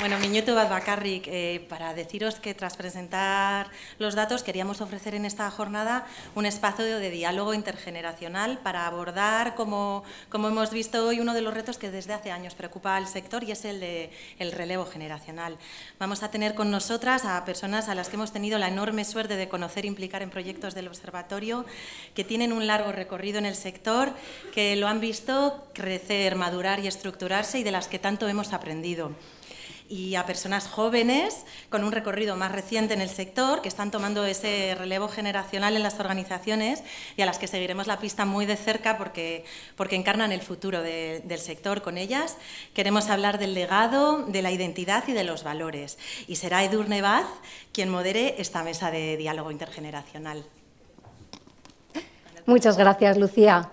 Bueno, minutu bat eh, para deciros que tras presentar los datos queríamos ofrecer en esta jornada un espacio de diálogo intergeneracional para abordar, como, como hemos visto hoy, uno de los retos que desde hace años preocupa al sector y es el de el relevo generacional. Vamos a tener con nosotras a personas a las que hemos tenido la enorme suerte de conocer e implicar en proyectos del observatorio, que tienen un largo recorrido en el sector, que lo han visto crecer, madurar y estructurarse y de las que tanto hemos aprendido y a personas jóvenes con un recorrido más reciente en el sector, que están tomando ese relevo generacional en las organizaciones y a las que seguiremos la pista muy de cerca porque, porque encarnan el futuro del sector con ellas. Queremos hablar del legado, de la identidad y de los valores. Y será Edurne Baz quien modere esta mesa de diálogo intergeneracional. Muchas gracias, Lucía.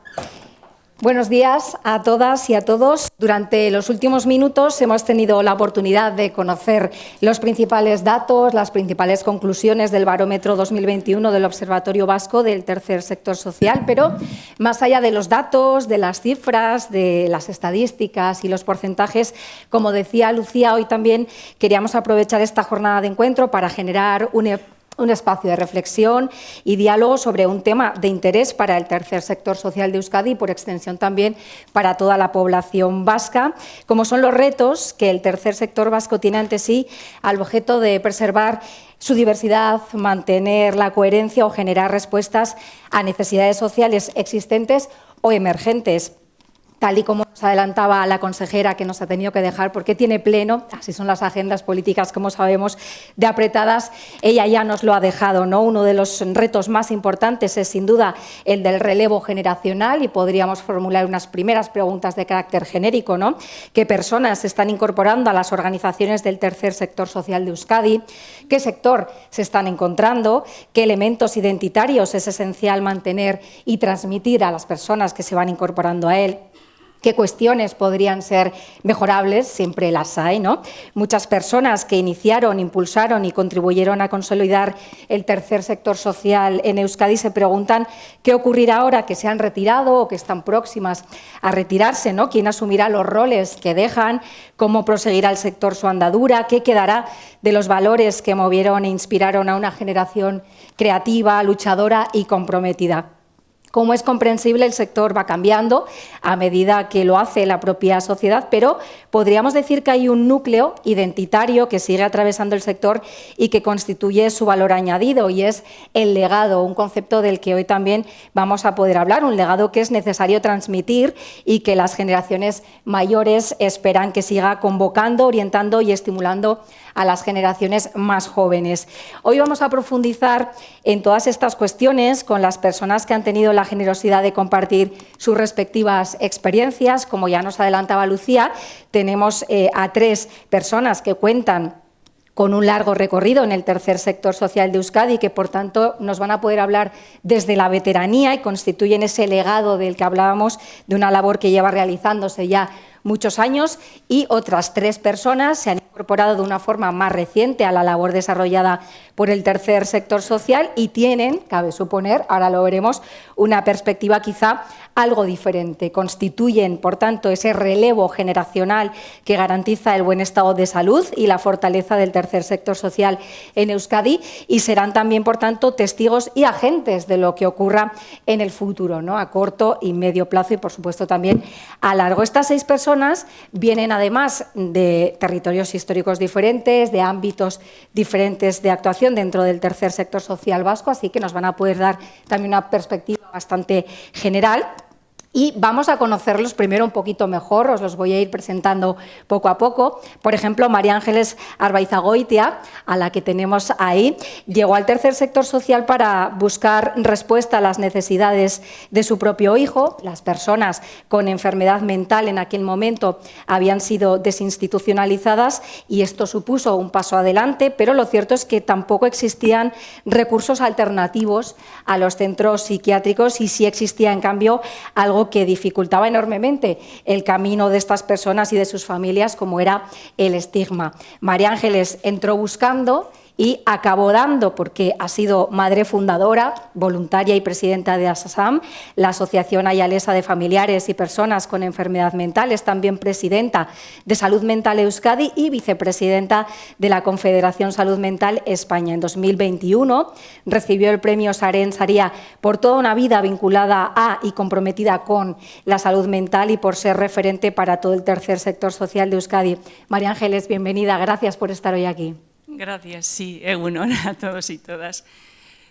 Buenos días a todas y a todos. Durante los últimos minutos hemos tenido la oportunidad de conocer los principales datos, las principales conclusiones del barómetro 2021 del Observatorio Vasco del Tercer Sector Social, pero más allá de los datos, de las cifras, de las estadísticas y los porcentajes, como decía Lucía, hoy también queríamos aprovechar esta jornada de encuentro para generar un un espacio de reflexión y diálogo sobre un tema de interés para el tercer sector social de Euskadi y, por extensión, también para toda la población vasca, como son los retos que el tercer sector vasco tiene ante sí al objeto de preservar su diversidad, mantener la coherencia o generar respuestas a necesidades sociales existentes o emergentes tal y como nos adelantaba la consejera que nos ha tenido que dejar, porque tiene pleno, así son las agendas políticas, como sabemos, de apretadas, ella ya nos lo ha dejado. ¿no? Uno de los retos más importantes es, sin duda, el del relevo generacional y podríamos formular unas primeras preguntas de carácter genérico. ¿no? ¿Qué personas se están incorporando a las organizaciones del tercer sector social de Euskadi? ¿Qué sector se están encontrando? ¿Qué elementos identitarios es esencial mantener y transmitir a las personas que se van incorporando a él? Qué cuestiones podrían ser mejorables, siempre las hay, ¿no? Muchas personas que iniciaron, impulsaron y contribuyeron a consolidar el tercer sector social en Euskadi se preguntan qué ocurrirá ahora que se han retirado o que están próximas a retirarse, ¿no? ¿Quién asumirá los roles que dejan? ¿Cómo proseguirá el sector su andadura? ¿Qué quedará de los valores que movieron e inspiraron a una generación creativa, luchadora y comprometida? Como es comprensible, el sector va cambiando a medida que lo hace la propia sociedad, pero podríamos decir que hay un núcleo identitario que sigue atravesando el sector y que constituye su valor añadido, y es el legado, un concepto del que hoy también vamos a poder hablar, un legado que es necesario transmitir y que las generaciones mayores esperan que siga convocando, orientando y estimulando a las generaciones más jóvenes. Hoy vamos a profundizar en todas estas cuestiones con las personas que han tenido la generosidad de compartir sus respectivas experiencias. Como ya nos adelantaba Lucía, tenemos eh, a tres personas que cuentan con un largo recorrido en el tercer sector social de Euskadi, que por tanto nos van a poder hablar desde la veteranía y constituyen ese legado del que hablábamos, de una labor que lleva realizándose ya muchos años y otras tres personas se han incorporado de una forma más reciente a la labor desarrollada por el tercer sector social y tienen, cabe suponer, ahora lo veremos, una perspectiva quizá algo diferente. Constituyen, por tanto, ese relevo generacional que garantiza el buen estado de salud y la fortaleza del tercer sector social en Euskadi y serán también, por tanto, testigos y agentes de lo que ocurra en el futuro, ¿no? a corto y medio plazo y, por supuesto, también a largo. Estas seis personas vienen, además, de territorios históricos diferentes, de ámbitos diferentes de actuación dentro del tercer sector social vasco, así que nos van a poder dar también una perspectiva bastante general y vamos a conocerlos primero un poquito mejor, os los voy a ir presentando poco a poco. Por ejemplo, María Ángeles Arbaizagoitia, a la que tenemos ahí, llegó al tercer sector social para buscar respuesta a las necesidades de su propio hijo. Las personas con enfermedad mental en aquel momento habían sido desinstitucionalizadas y esto supuso un paso adelante, pero lo cierto es que tampoco existían recursos alternativos a los centros psiquiátricos y sí existía, en cambio, algo que dificultaba enormemente el camino de estas personas y de sus familias, como era el estigma. María Ángeles entró buscando y acabó dando, porque ha sido madre fundadora, voluntaria y presidenta de ASASAM, la Asociación Ayalesa de Familiares y Personas con Enfermedad Mental, es también presidenta de Salud Mental Euskadi y vicepresidenta de la Confederación Salud Mental España. En 2021 recibió el premio Saren Saría por toda una vida vinculada a y comprometida con la salud mental y por ser referente para todo el tercer sector social de Euskadi. María Ángeles, bienvenida. Gracias por estar hoy aquí. Gracias, sí, honor a todos y todas.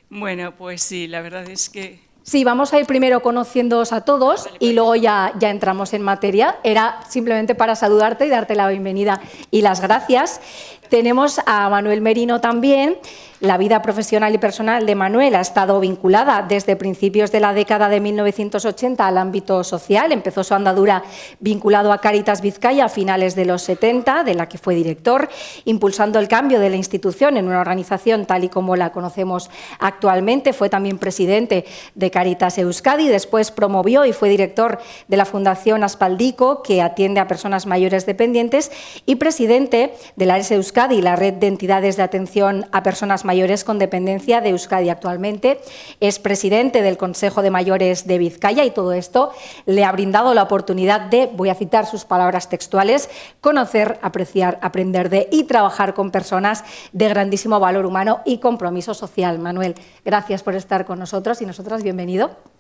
Bueno, pues sí, la verdad es que... Sí, vamos a ir primero conociéndoos a todos y luego ya, ya entramos en materia. Era simplemente para saludarte y darte la bienvenida y las gracias. Tenemos a Manuel Merino también, la vida profesional y personal de Manuel ha estado vinculada desde principios de la década de 1980 al ámbito social. Empezó su andadura vinculado a Caritas Vizcaya a finales de los 70, de la que fue director, impulsando el cambio de la institución en una organización tal y como la conocemos actualmente. Fue también presidente de Caritas Euskadi, después promovió y fue director de la Fundación Aspaldico, que atiende a personas mayores dependientes, y presidente de la Euskadi, la red de entidades de atención a personas mayores con dependencia de Euskadi. Actualmente es presidente del Consejo de Mayores de Vizcaya y todo esto le ha brindado la oportunidad de, voy a citar sus palabras textuales, conocer, apreciar, aprender de y trabajar con personas de grandísimo valor humano y compromiso social. Manuel, gracias por estar con nosotros y nosotras, bienvenido.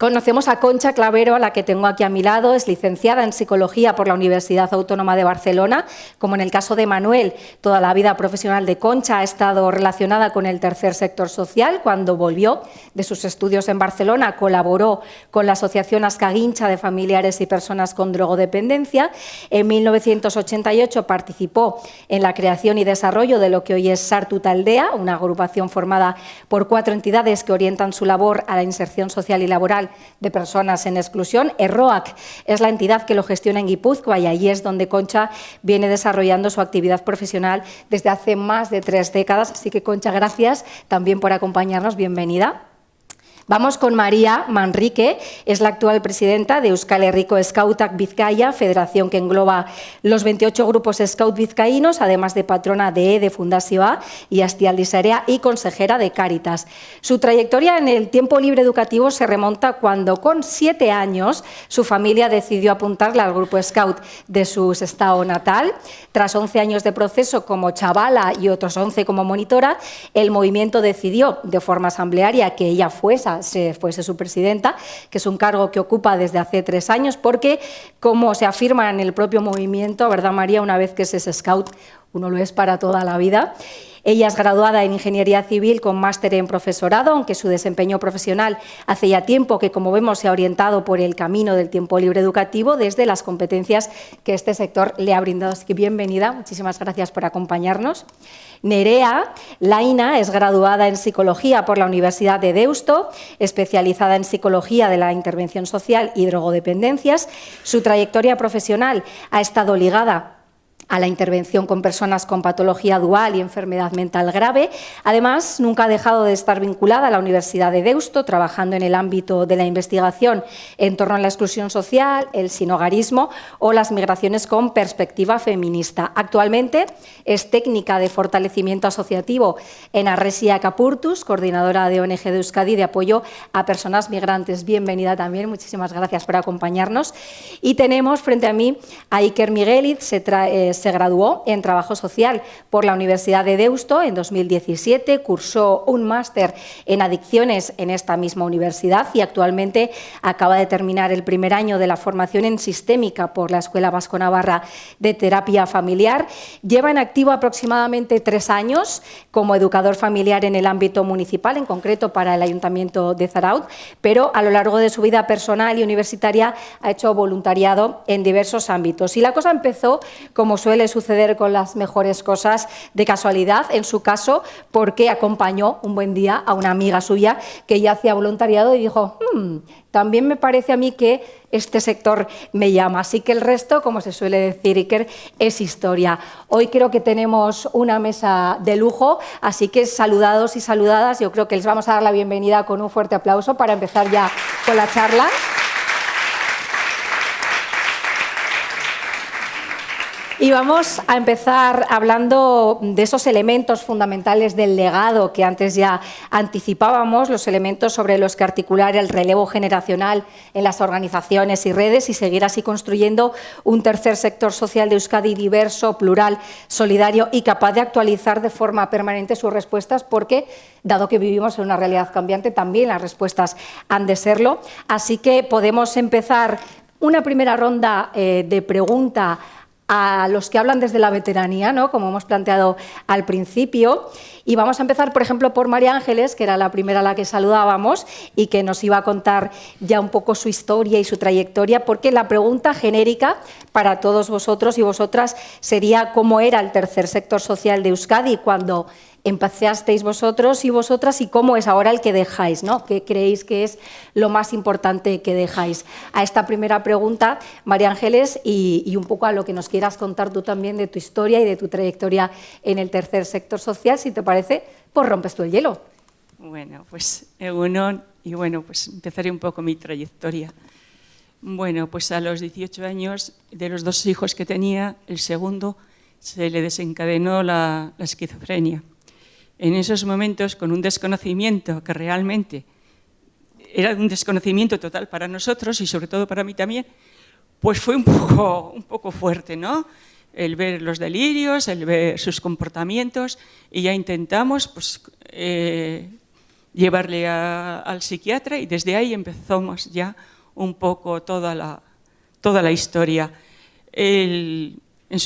Conocemos a Concha Clavero, a la que tengo aquí a mi lado, es licenciada en Psicología por la Universidad Autónoma de Barcelona. Como en el caso de Manuel, toda la vida profesional de Concha ha estado relacionada con el tercer sector social. Cuando volvió de sus estudios en Barcelona, colaboró con la Asociación Ascaguincha de Familiares y Personas con Drogodependencia. En 1988 participó en la creación y desarrollo de lo que hoy es Sartut Aldea, una agrupación formada por cuatro entidades que orientan su labor a la inserción social y laboral de Personas en Exclusión. ERROAC es la entidad que lo gestiona en Guipúzcoa y allí es donde Concha viene desarrollando su actividad profesional desde hace más de tres décadas. Así que, Concha, gracias también por acompañarnos. Bienvenida. Vamos con María Manrique, es la actual presidenta de Euskal Herriko Scoutak Vizcaya, federación que engloba los 28 grupos scout vizcaínos, además de patrona de EDE y Astialdisarea y consejera de Cáritas. Su trayectoria en el tiempo libre educativo se remonta cuando con siete años su familia decidió apuntarla al grupo scout de su estado natal. Tras 11 años de proceso como chavala y otros 11 como monitora, el movimiento decidió de forma asamblearia que ella fuese se fuese su presidenta, que es un cargo que ocupa desde hace tres años, porque, como se afirma en el propio movimiento, ¿verdad, María? Una vez que se es scout, uno lo es para toda la vida. Ella es graduada en Ingeniería Civil con máster en profesorado, aunque su desempeño profesional hace ya tiempo que, como vemos, se ha orientado por el camino del tiempo libre educativo desde las competencias que este sector le ha brindado. Así que bienvenida, muchísimas gracias por acompañarnos. Nerea Laina es graduada en Psicología por la Universidad de Deusto, especializada en Psicología de la Intervención Social y Drogodependencias. Su trayectoria profesional ha estado ligada a la intervención con personas con patología dual y enfermedad mental grave. Además, nunca ha dejado de estar vinculada a la Universidad de Deusto, trabajando en el ámbito de la investigación en torno a la exclusión social, el sinogarismo o las migraciones con perspectiva feminista. Actualmente es técnica de fortalecimiento asociativo en Arresia Capurtus, coordinadora de ONG de Euskadi de apoyo a personas migrantes. Bienvenida también, muchísimas gracias por acompañarnos. Y tenemos frente a mí a Iker Migueliz, se trae se graduó en Trabajo Social por la Universidad de Deusto en 2017, cursó un máster en adicciones en esta misma universidad y actualmente acaba de terminar el primer año de la formación en sistémica por la Escuela Vasco Navarra de Terapia Familiar. Lleva en activo aproximadamente tres años como educador familiar en el ámbito municipal, en concreto para el Ayuntamiento de Zaraut, pero a lo largo de su vida personal y universitaria ha hecho voluntariado en diversos ámbitos. Y la cosa empezó como su suele suceder con las mejores cosas de casualidad, en su caso, porque acompañó un buen día a una amiga suya que ya hacía voluntariado y dijo, hmm, también me parece a mí que este sector me llama. Así que el resto, como se suele decir, Iker, es historia. Hoy creo que tenemos una mesa de lujo, así que saludados y saludadas, yo creo que les vamos a dar la bienvenida con un fuerte aplauso para empezar ya con la charla. Y vamos a empezar hablando de esos elementos fundamentales del legado que antes ya anticipábamos, los elementos sobre los que articular el relevo generacional en las organizaciones y redes y seguir así construyendo un tercer sector social de Euskadi diverso, plural, solidario y capaz de actualizar de forma permanente sus respuestas porque, dado que vivimos en una realidad cambiante, también las respuestas han de serlo. Así que podemos empezar una primera ronda eh, de pregunta a los que hablan desde la veteranía, ¿no? como hemos planteado al principio. Y vamos a empezar, por ejemplo, por María Ángeles, que era la primera a la que saludábamos y que nos iba a contar ya un poco su historia y su trayectoria, porque la pregunta genérica para todos vosotros y vosotras sería cómo era el tercer sector social de Euskadi cuando empezasteis vosotros y vosotras y cómo es ahora el que dejáis, ¿no? ¿Qué creéis que es lo más importante que dejáis? A esta primera pregunta, María Ángeles, y, un poco a lo que nos quieras contar tú también de tu historia y de tu trayectoria en el tercer sector social, si te parece, pues rompes tú el hielo. Bueno, pues uno y bueno, pues empezaré un poco mi trayectoria. Bueno, pues a los 18 años, de los dos hijos que tenía, el segundo se le desencadenó la esquizofrenia en esos momentos con un desconocimiento que realmente era un desconocimiento total para nosotros y sobre todo para mí también, pues fue un poco, un poco fuerte, ¿no? El ver los delirios, el ver sus comportamientos y ya intentamos pues, eh, llevarle al psiquiatra y desde ahí empezamos ya un poco toda la, toda la historia. En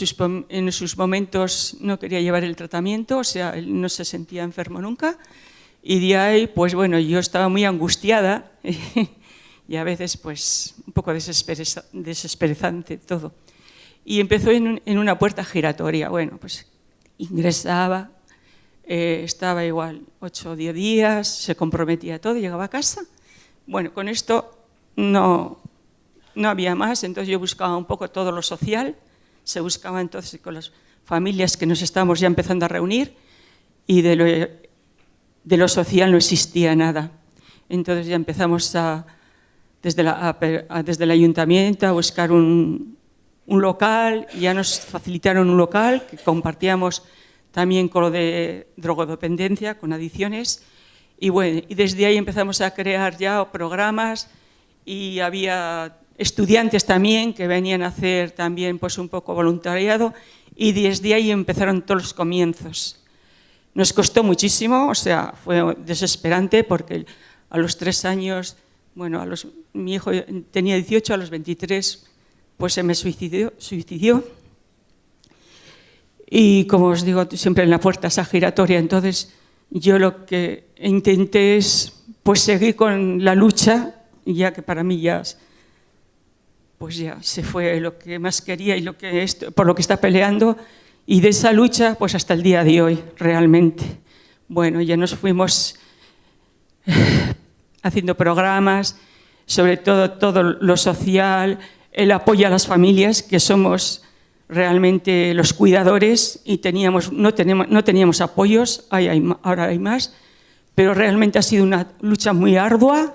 sus, momentos no quería llevar el tratamiento, o sea, él no se sentía enfermo nunca. Y de ahí, pues bueno, yo estaba muy angustiada y a veces pues un poco desesperizante todo. Y empezó en, una puerta giratoria. Bueno, pues ingresaba, eh, estaba igual 8 o 10 días, se comprometía todo, llegaba a casa. Bueno, con esto no, no había más, entonces yo buscaba un poco todo lo social se buscaba entonces con las familias que nos estábamos ya empezando a reunir y de lo, social no existía nada. Entonces ya empezamos desde el ayuntamiento a buscar un, un local, ya nos facilitaron un local que compartíamos también con lo de drogodependencia, con adicciones, y bueno, y desde ahí empezamos a crear ya programas y había estudiantes también que venían a hacer también pues un poco voluntariado y desde ahí empezaron todos los comienzos. Nos costó muchísimo, o sea, fue desesperante porque a los tres años, bueno, a los, mi hijo tenía 18, a los 23 pues se me suicidió, suicidió. Y como os digo, siempre en la puerta esa giratoria, entonces yo lo que intenté es pues seguir con la lucha, ya que para mí ya pues ya se fue lo que más quería y lo que por lo que está peleando y de esa lucha pues hasta el día de hoy realmente. Bueno, ya nos fuimos eh, haciendo programas, sobre todo todo lo social, el apoyo a las familias, que somos realmente los cuidadores y teníamos, no, tenemos, no teníamos apoyos, ahora hay más, pero realmente ha sido una lucha muy ardua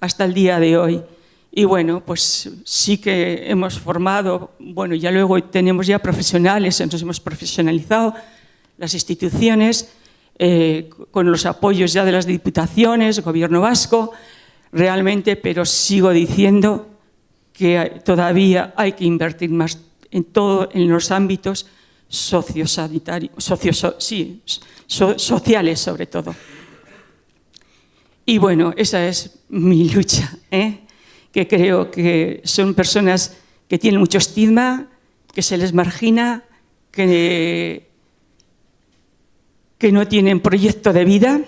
hasta el día de hoy. Y bueno, pues sí que hemos formado, bueno, ya luego tenemos ya profesionales, nos hemos profesionalizado las instituciones, eh, con los apoyos ya de las diputaciones, gobierno vasco, realmente, pero sigo diciendo que todavía hay que invertir más en todo, en los ámbitos sociosanitarios, sí, sociales sobre todo. Y bueno, esa es mi lucha. ¿eh? Que creo que son personas que tienen mucho estigma, que se les margina, que, que no tienen proyecto de vida,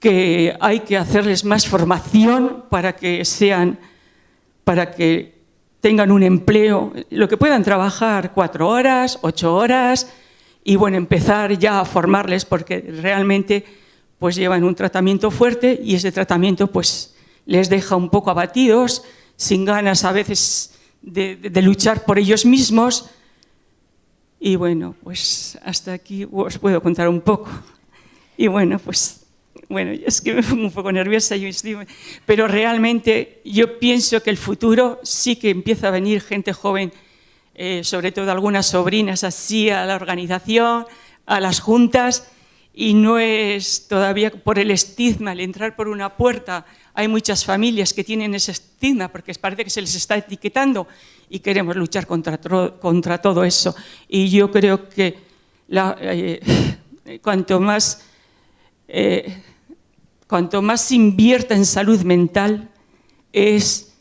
que hay que hacerles más formación para que sean, para que tengan un empleo, lo que puedan trabajar cuatro horas, ocho horas, y bueno, empezar ya a formarles porque realmente pues llevan un tratamiento fuerte y ese tratamiento pues les deja un poco abatidos, sin ganas a veces de, luchar por ellos mismos. Y bueno, pues hasta aquí os puedo contar un poco. Y bueno, pues bueno, es que me pongo un poco nerviosa, pero realmente yo pienso que el futuro sí que empieza a venir gente joven eh, sobre todo algunas sobrinas así a la organización, a las juntas, y no es todavía por el estigma, el entrar por una puerta. Hay muchas familias que tienen ese estigma porque parece que se les está etiquetando y queremos luchar contra, todo eso. Y yo creo que eh, cuanto, más, eh, cuanto más se invierta en salud mental es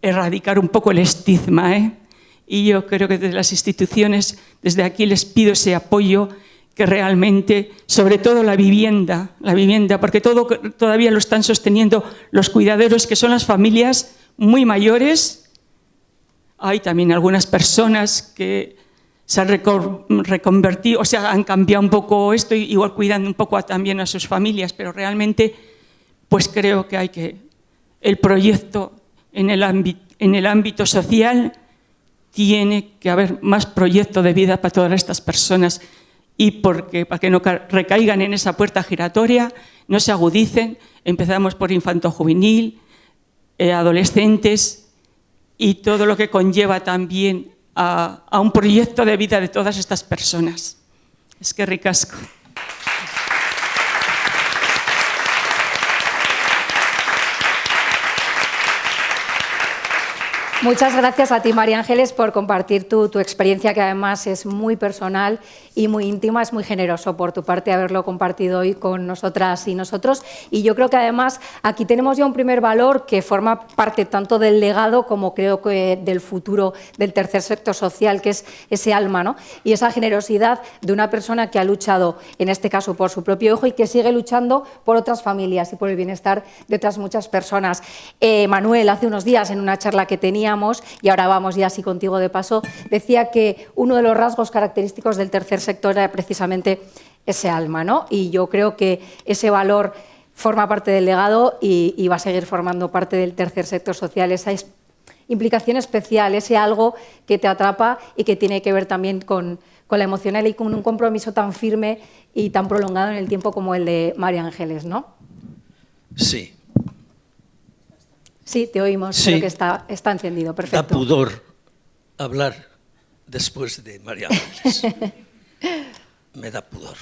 erradicar un poco el estigma. ¿eh? Y yo creo que desde las instituciones, desde aquí les pido ese apoyo que realmente, sobre todo la vivienda, la vivienda, porque todo todavía lo están sosteniendo los cuidaderos, que son las familias muy mayores. Hay también algunas personas que se han reconvertido, o sea, han cambiado un poco esto, igual cuidando un poco también a sus familias, pero realmente, pues creo que hay que, el proyecto en el ámbito, en el ámbito social tiene que haber más proyecto de vida para todas estas personas y porque, para que no recaigan en esa puerta giratoria, no se agudicen. Empezamos por infanto-juvenil, eh, adolescentes y todo lo que conlleva también a, a, un proyecto de vida de todas estas personas. Es que ricasco. Muchas gracias a ti, María Ángeles, por compartir tu, tu, experiencia, que además es muy personal y muy íntima. Es muy generoso por tu parte haberlo compartido hoy con nosotras y nosotros. Y yo creo que además aquí tenemos ya un primer valor que forma parte tanto del legado como creo que del futuro del tercer sector social, que es ese alma ¿no? y esa generosidad de una persona que ha luchado, en este caso, por su propio hijo y que sigue luchando por otras familias y por el bienestar de otras muchas personas. Eh, Manuel, hace unos días, en una charla que tenía, y ahora vamos ya así contigo de paso, decía que uno de los rasgos característicos del tercer sector era precisamente ese alma, ¿no? Y yo creo que ese valor forma parte del legado y, va a seguir formando parte del tercer sector social, esa implicación especial, ese algo que te atrapa y que tiene que ver también con, con la emocional y con un compromiso tan firme y tan prolongado en el tiempo como el de María Ángeles, ¿no? Sí, Sí, te oímos, creo que está, está encendido, perfecto. Da pudor hablar después de María Ángeles. Me da pudor.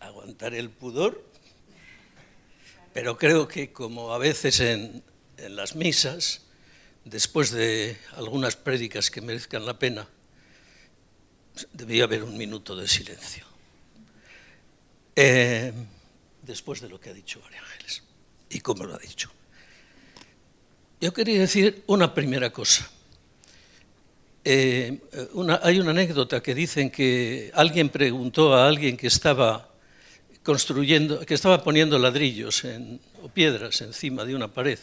Aguantar el pudor, pero creo que como a veces en, en las misas, después de algunas prédicas que merezcan la pena, debía haber un minuto de silencio. Eh, después de lo que ha dicho María Ángeles y cómo lo ha dicho. Yo quería decir una primera cosa. Eh, hay una anécdota que dicen que alguien preguntó a alguien que estaba construyendo, que estaba poniendo ladrillos o piedras encima de una pared,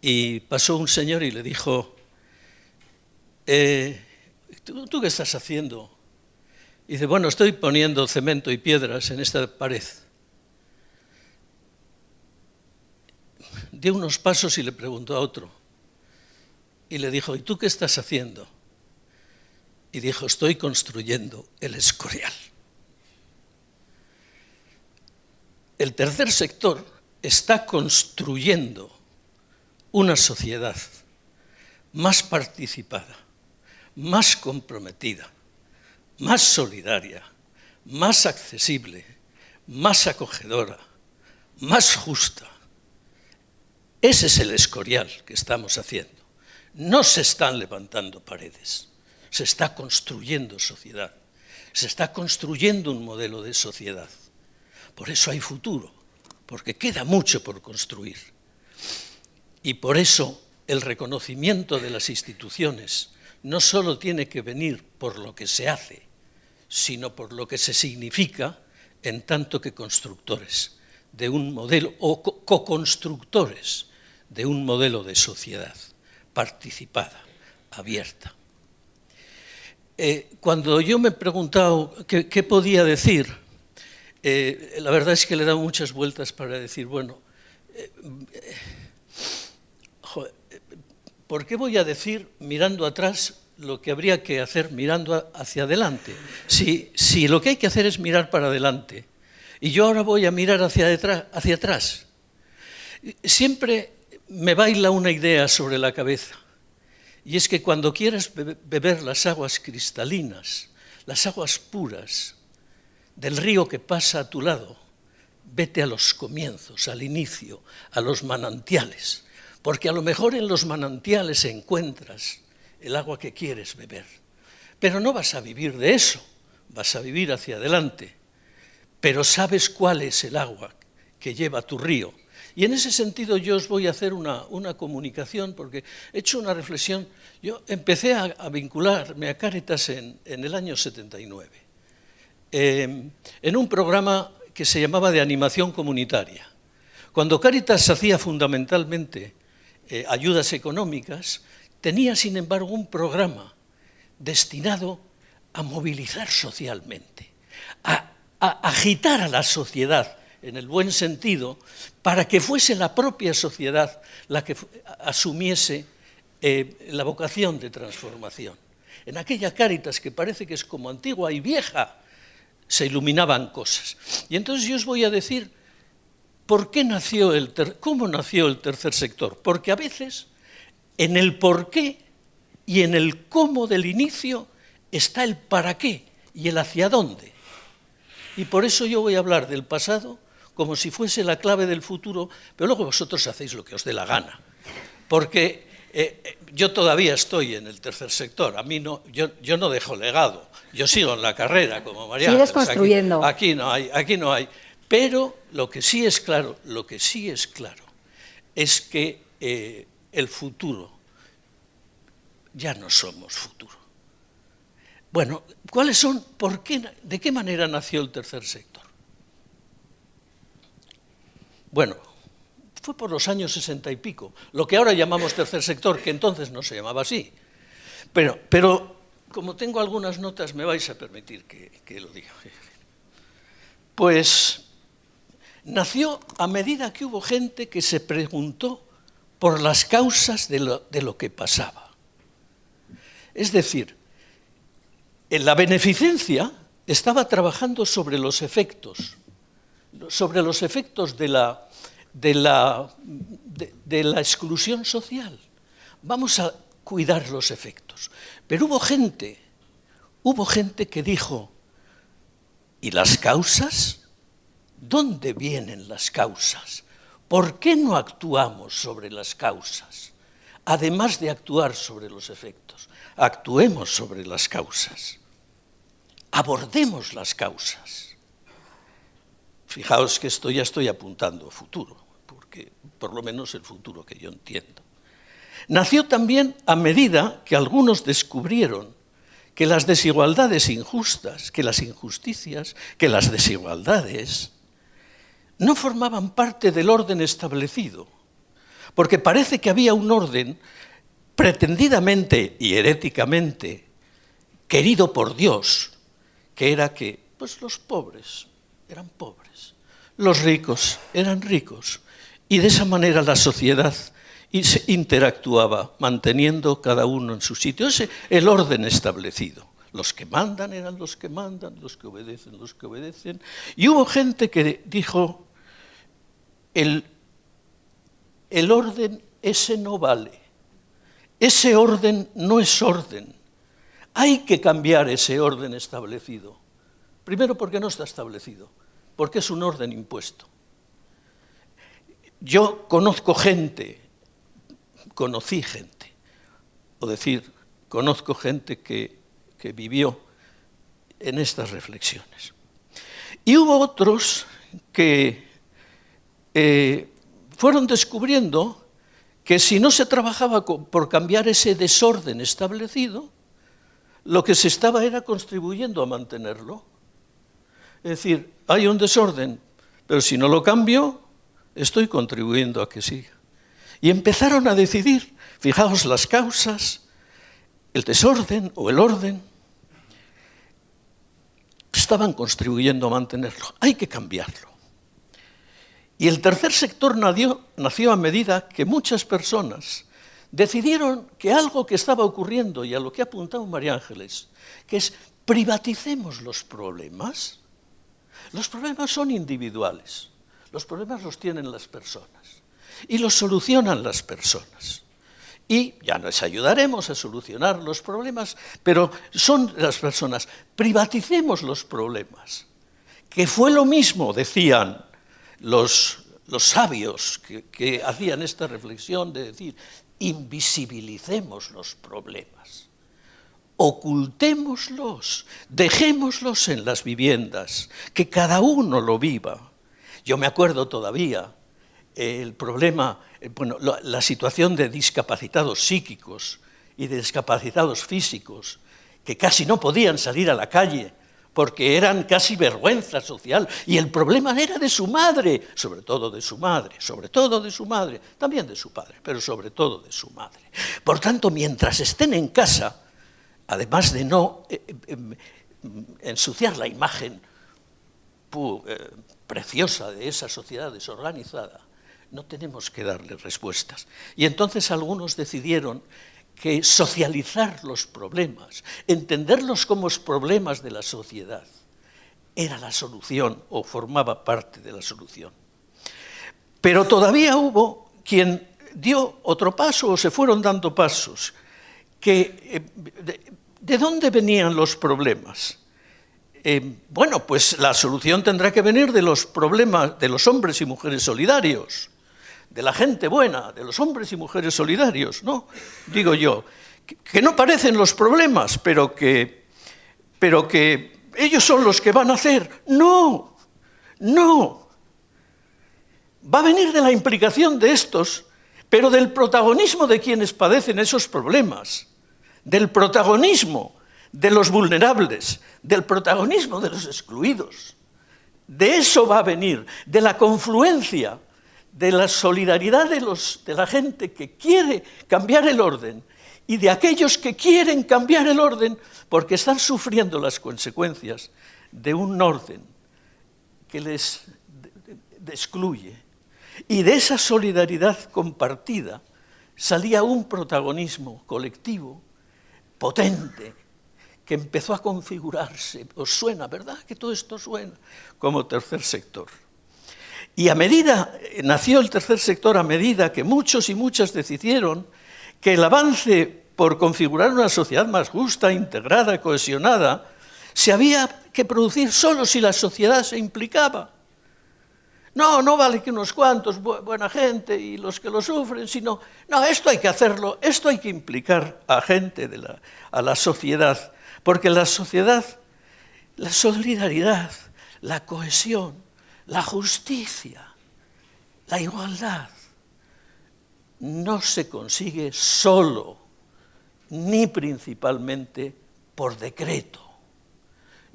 y pasó un señor y le dijo, eh, ¿tú, qué estás haciendo? Y dice, bueno, estoy poniendo cemento y piedras en esta pared. Dio unos pasos y le preguntó a otro. Y le dijo, ¿y tú qué estás haciendo? Y dijo, estoy construyendo el Escorial. El tercer sector está construyendo una sociedad más participada, más comprometida, más solidaria, más accesible, más acogedora, más justa, ese es el escorial que estamos haciendo. No se están levantando paredes, se está construyendo sociedad, se está construyendo un modelo de sociedad. Por eso hay futuro, porque queda mucho por construir. Y por eso el reconocimiento de las instituciones no solo tiene que venir por lo que se hace, sino por lo que se significa en tanto que constructores de un modelo o co-constructores de un modelo de sociedad participada, abierta. Eh, cuando yo me he preguntado qué, podía decir, eh, la verdad es que le he dado muchas vueltas para decir, bueno, eh, ¿por qué voy a decir mirando atrás lo que habría que hacer mirando hacia adelante? Si, si lo que hay que hacer es mirar para adelante, y yo ahora voy a mirar hacia, detrás, hacia atrás, siempre me baila una idea sobre la cabeza Y es que cuando quieres beber las aguas cristalinas, las aguas puras del río que pasa a tu lado, vete a los comienzos, al inicio, a los manantiales, porque a lo mejor en los manantiales encuentras el agua que quieres beber. Pero no vas a vivir de eso, vas a vivir hacia adelante, pero sabes cuál es el agua que lleva tu río. Y en ese sentido yo os voy a hacer una, comunicación, porque he hecho una reflexión. Yo empecé a, vincularme a Cáritas en, el año 79, em, en un programa que se llamaba de animación comunitaria. Cuando Cáritas hacía fundamentalmente eh, ayudas económicas, tenía sin embargo un programa destinado a movilizar socialmente, a, agitar a la sociedad en el buen sentido, para que fuese la propia sociedad la que asumiese eh, la vocación de transformación. En aquella Cáritas que parece que es como antigua y vieja, se iluminaban cosas. Y entonces yo os voy a decir por qué nació el cómo nació el tercer sector. Porque a veces en el por qué y en el cómo del inicio está el para qué y el hacia dónde. Y por eso yo voy a hablar del pasado como si fuese la clave del futuro, pero luego vosotros hacéis lo que os dé la gana. Porque eh, eh, yo todavía estoy en el tercer sector, a mí no, yo, yo no dejo legado, yo sigo en la carrera como María. Sigues construyendo. Aquí, no hay, aquí no hay. Pero lo que sí es claro, lo que sí es claro, es que eh, el futuro, ya no somos futuro. Bueno, ¿cuáles son, por qué, de qué manera nació el tercer sector? Bueno, fue por los años sesenta y pico, lo que ahora llamamos tercer sector, que entonces no se llamaba así. Pero, pero como tengo algunas notas, me vais a permitir que, lo diga. Pues nació a medida que hubo gente que se preguntó por las causas de lo, de lo, que pasaba. Es decir, en la beneficencia estaba trabajando sobre los efectos, sobre los efectos de la, de la, de, la exclusión social. Vamos a cuidar los efectos. Pero hubo gente, hubo gente que dijo, ¿y las causas? ¿Dónde vienen las causas? ¿Por qué no actuamos sobre las causas? Además de actuar sobre los efectos, actuemos sobre las causas. Abordemos las causas. Fijaos que esto ya estoy apuntando a futuro por lo menos el futuro que yo entiendo. Nació también a medida que algunos descubrieron que las desigualdades injustas, que las injusticias, que las desigualdades no formaban parte del orden establecido, porque parece que había un orden pretendidamente y heréticamente querido por Dios, que era que pues los pobres eran pobres, los ricos eran ricos, y de esa manera la sociedad interactuaba, manteniendo cada uno en su sitio. Ese el orden establecido. Los que mandan eran los que mandan, los que obedecen, los que obedecen. Y hubo gente que dijo, el, el orden ese no vale, ese orden no es orden. Hay que cambiar ese orden establecido. Primero porque no está establecido, porque es un orden impuesto. Yo conozco gente, conocí gente, o decir, conozco gente que, vivió en estas reflexiones. Y hubo otros que eh, fueron descubriendo que si no se trabajaba por cambiar ese desorden establecido, lo que se estaba era contribuyendo a mantenerlo. Es decir, hay un desorden, pero si no lo cambio, estoy contribuyendo a que siga. Y empezaron a decidir, fijaos las causas, el desorden o el orden, estaban contribuyendo a mantenerlo. Hay que cambiarlo. Y el tercer sector nació, a medida que muchas personas decidieron que algo que estaba ocurriendo, y a lo que ha apuntado María Ángeles, que es privaticemos los problemas. Los problemas son individuales. Los problemas los tienen las personas y los solucionan las personas. y ya nos ayudaremos a solucionar los problemas, pero son las personas, privaticemos los problemas, que fue lo mismo, decían los, los sabios que, que hacían esta reflexión de decir, invisibilicemos los problemas, ocultémoslos, dejémoslos en las viviendas, que cada uno lo viva. Yo me acuerdo todavía el problema, bueno, la, situación de discapacitados psíquicos y de discapacitados físicos, que casi no podían salir a la calle porque eran casi vergüenza social, y el problema era de su madre, sobre todo de su madre, sobre todo de su madre, también de su padre, pero sobre todo de su madre. Por tanto, mientras estén en casa, además de no eh, eh, ensuciar la imagen preciosa de esa sociedad desorganizada, no tenemos que darle respuestas. Y entonces algunos decidieron que socializar los problemas, entenderlos como problemas de la sociedad, era la solución o formaba parte de la solución. Pero todavía hubo quien dio otro paso o se fueron dando pasos. Que, eh, de, dónde venían los problemas? Eh, bueno, pues la solución tendrá que venir de los problemas de los hombres y mujeres solidarios de la gente buena, de los hombres y mujeres solidarios, ¿no? Digo yo, que, no parecen los problemas, pero que, pero que ellos son los que van a hacer. No, no. Va a venir de la implicación de estos, pero del protagonismo de quienes padecen esos problemas, del protagonismo de los vulnerables, del protagonismo de los excluidos. De eso va a venir, de la confluencia de la solidaridad de, la gente que quiere cambiar el orden y de aquellos que quieren cambiar el orden porque están sufriendo las consecuencias de un orden que les excluye. Y de esa solidaridad compartida salía un protagonismo colectivo potente que empezó a configurarse. Os suena, ¿verdad? Que todo esto suena como tercer sector. Y a medida, nació el tercer sector a medida que muchos y muchas decidieron que el avance por configurar una sociedad más justa, integrada, cohesionada, se había que producir solo si la sociedad se implicaba. No, no vale que unos cuantos, buena gente y los que lo sufren, sino, no, esto hay que hacerlo, esto hay que implicar a gente, de la, a la sociedad, porque la sociedad, la solidaridad, la cohesión, la justicia, la igualdad, no se consigue solo ni principalmente por decreto.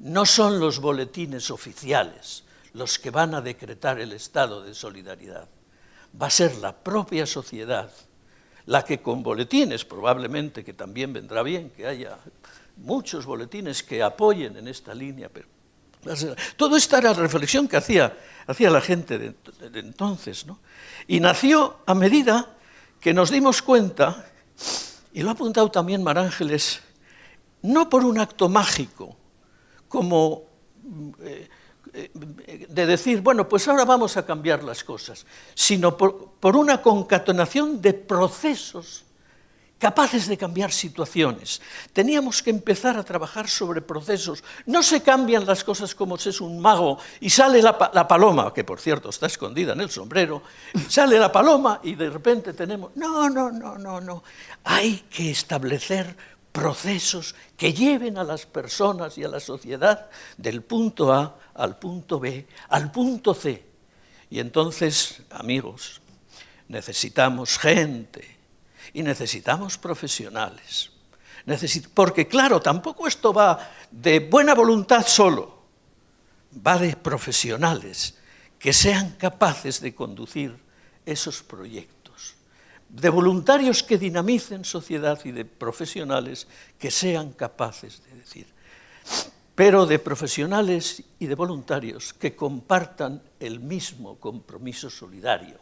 No son los boletines oficiales los que van a decretar el estado de solidaridad. Va a ser la propia sociedad la que con boletines, probablemente que también vendrá bien que haya muchos boletines que apoyen en esta línea, pero todo esta era la reflexión que hacía, hacía la gente de, entonces. ¿no? Y nació a medida que nos dimos cuenta, y lo ha apuntado también Marángeles, no por un acto mágico, como eh, de decir, bueno, pues ahora vamos a cambiar las cosas, sino por, una concatenación de procesos capaces de cambiar situaciones. Teníamos que empezar a trabajar sobre procesos. No se cambian las cosas como si es un mago y sale la, paloma, que por cierto está escondida en el sombrero, sale la paloma y de repente tenemos... No, no, no, no, no. Hay que establecer procesos que lleven a las personas y a la sociedad del punto A al punto B, al punto C. Y entonces, amigos, necesitamos gente y necesitamos profesionales. porque claro, tampoco esto va de buena voluntad solo, va de profesionales que sean capaces de conducir esos proyectos, de voluntarios que dinamicen sociedad y de profesionales que sean capaces de decir, pero de profesionales y de voluntarios que compartan el mismo compromiso solidario,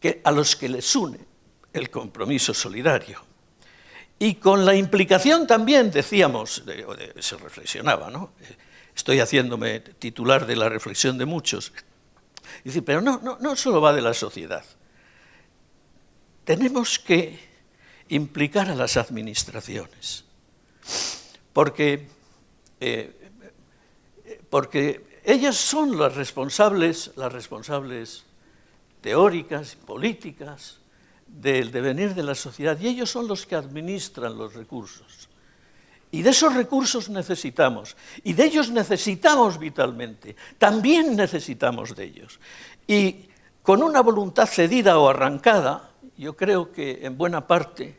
que a los que les une el compromiso solidario. Y con la implicación también, decíamos, se reflexionaba, ¿no? estoy haciéndome titular de la reflexión de muchos, pero no, no, no solo va de la sociedad, tenemos que implicar a las administraciones, porque, eh, porque ellas son las responsables, las responsables teóricas políticas del devenir de la sociedad, y ellos son los que administran los recursos. Y de esos recursos necesitamos, y de ellos necesitamos vitalmente, también necesitamos de ellos. Y con una voluntad cedida o arrancada, yo creo que en buena parte,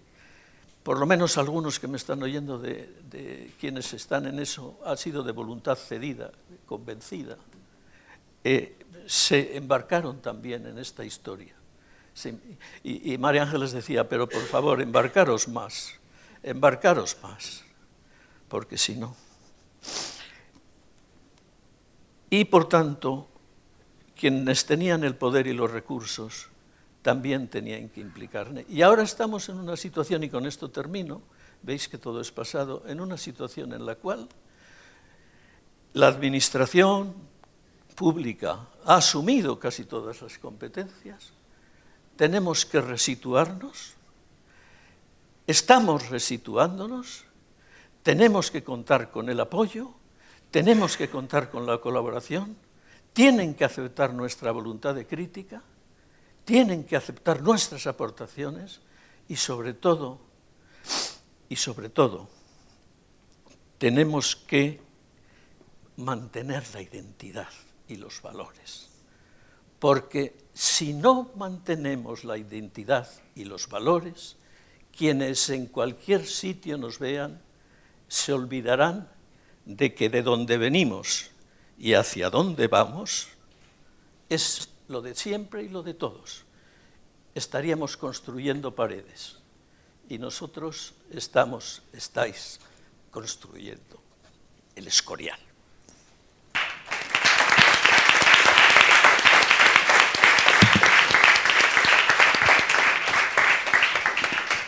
por lo menos algunos que me están oyendo de, quienes están en eso, ha sido de voluntad cedida, convencida, eh, se embarcaron también en esta historia. y, y María Ángeles decía, pero por favor, embarcaros más, embarcaros más porque si no... Y por tanto, quienes tenían el poder y los recursos también tenían que implicar. Y ahora estamos en una situación, y con esto termino, veis que todo es pasado, en una situación en la cual la administración pública ha asumido casi todas las competencias, tenemos que resituarnos, estamos resituándonos, tenemos que contar con el apoyo, tenemos que contar con la colaboración, tienen que aceptar nuestra voluntad de crítica, tienen que aceptar nuestras aportaciones y sobre todo, y sobre todo, tenemos que mantener la identidad y los valores. Porque si no mantenemos la identidad y los valores, quienes en cualquier sitio nos vean se olvidarán de que de donde venimos y hacia dónde vamos es lo de siempre y lo de todos. Estaríamos construyendo paredes y nosotros estamos, estáis construyendo el escorial.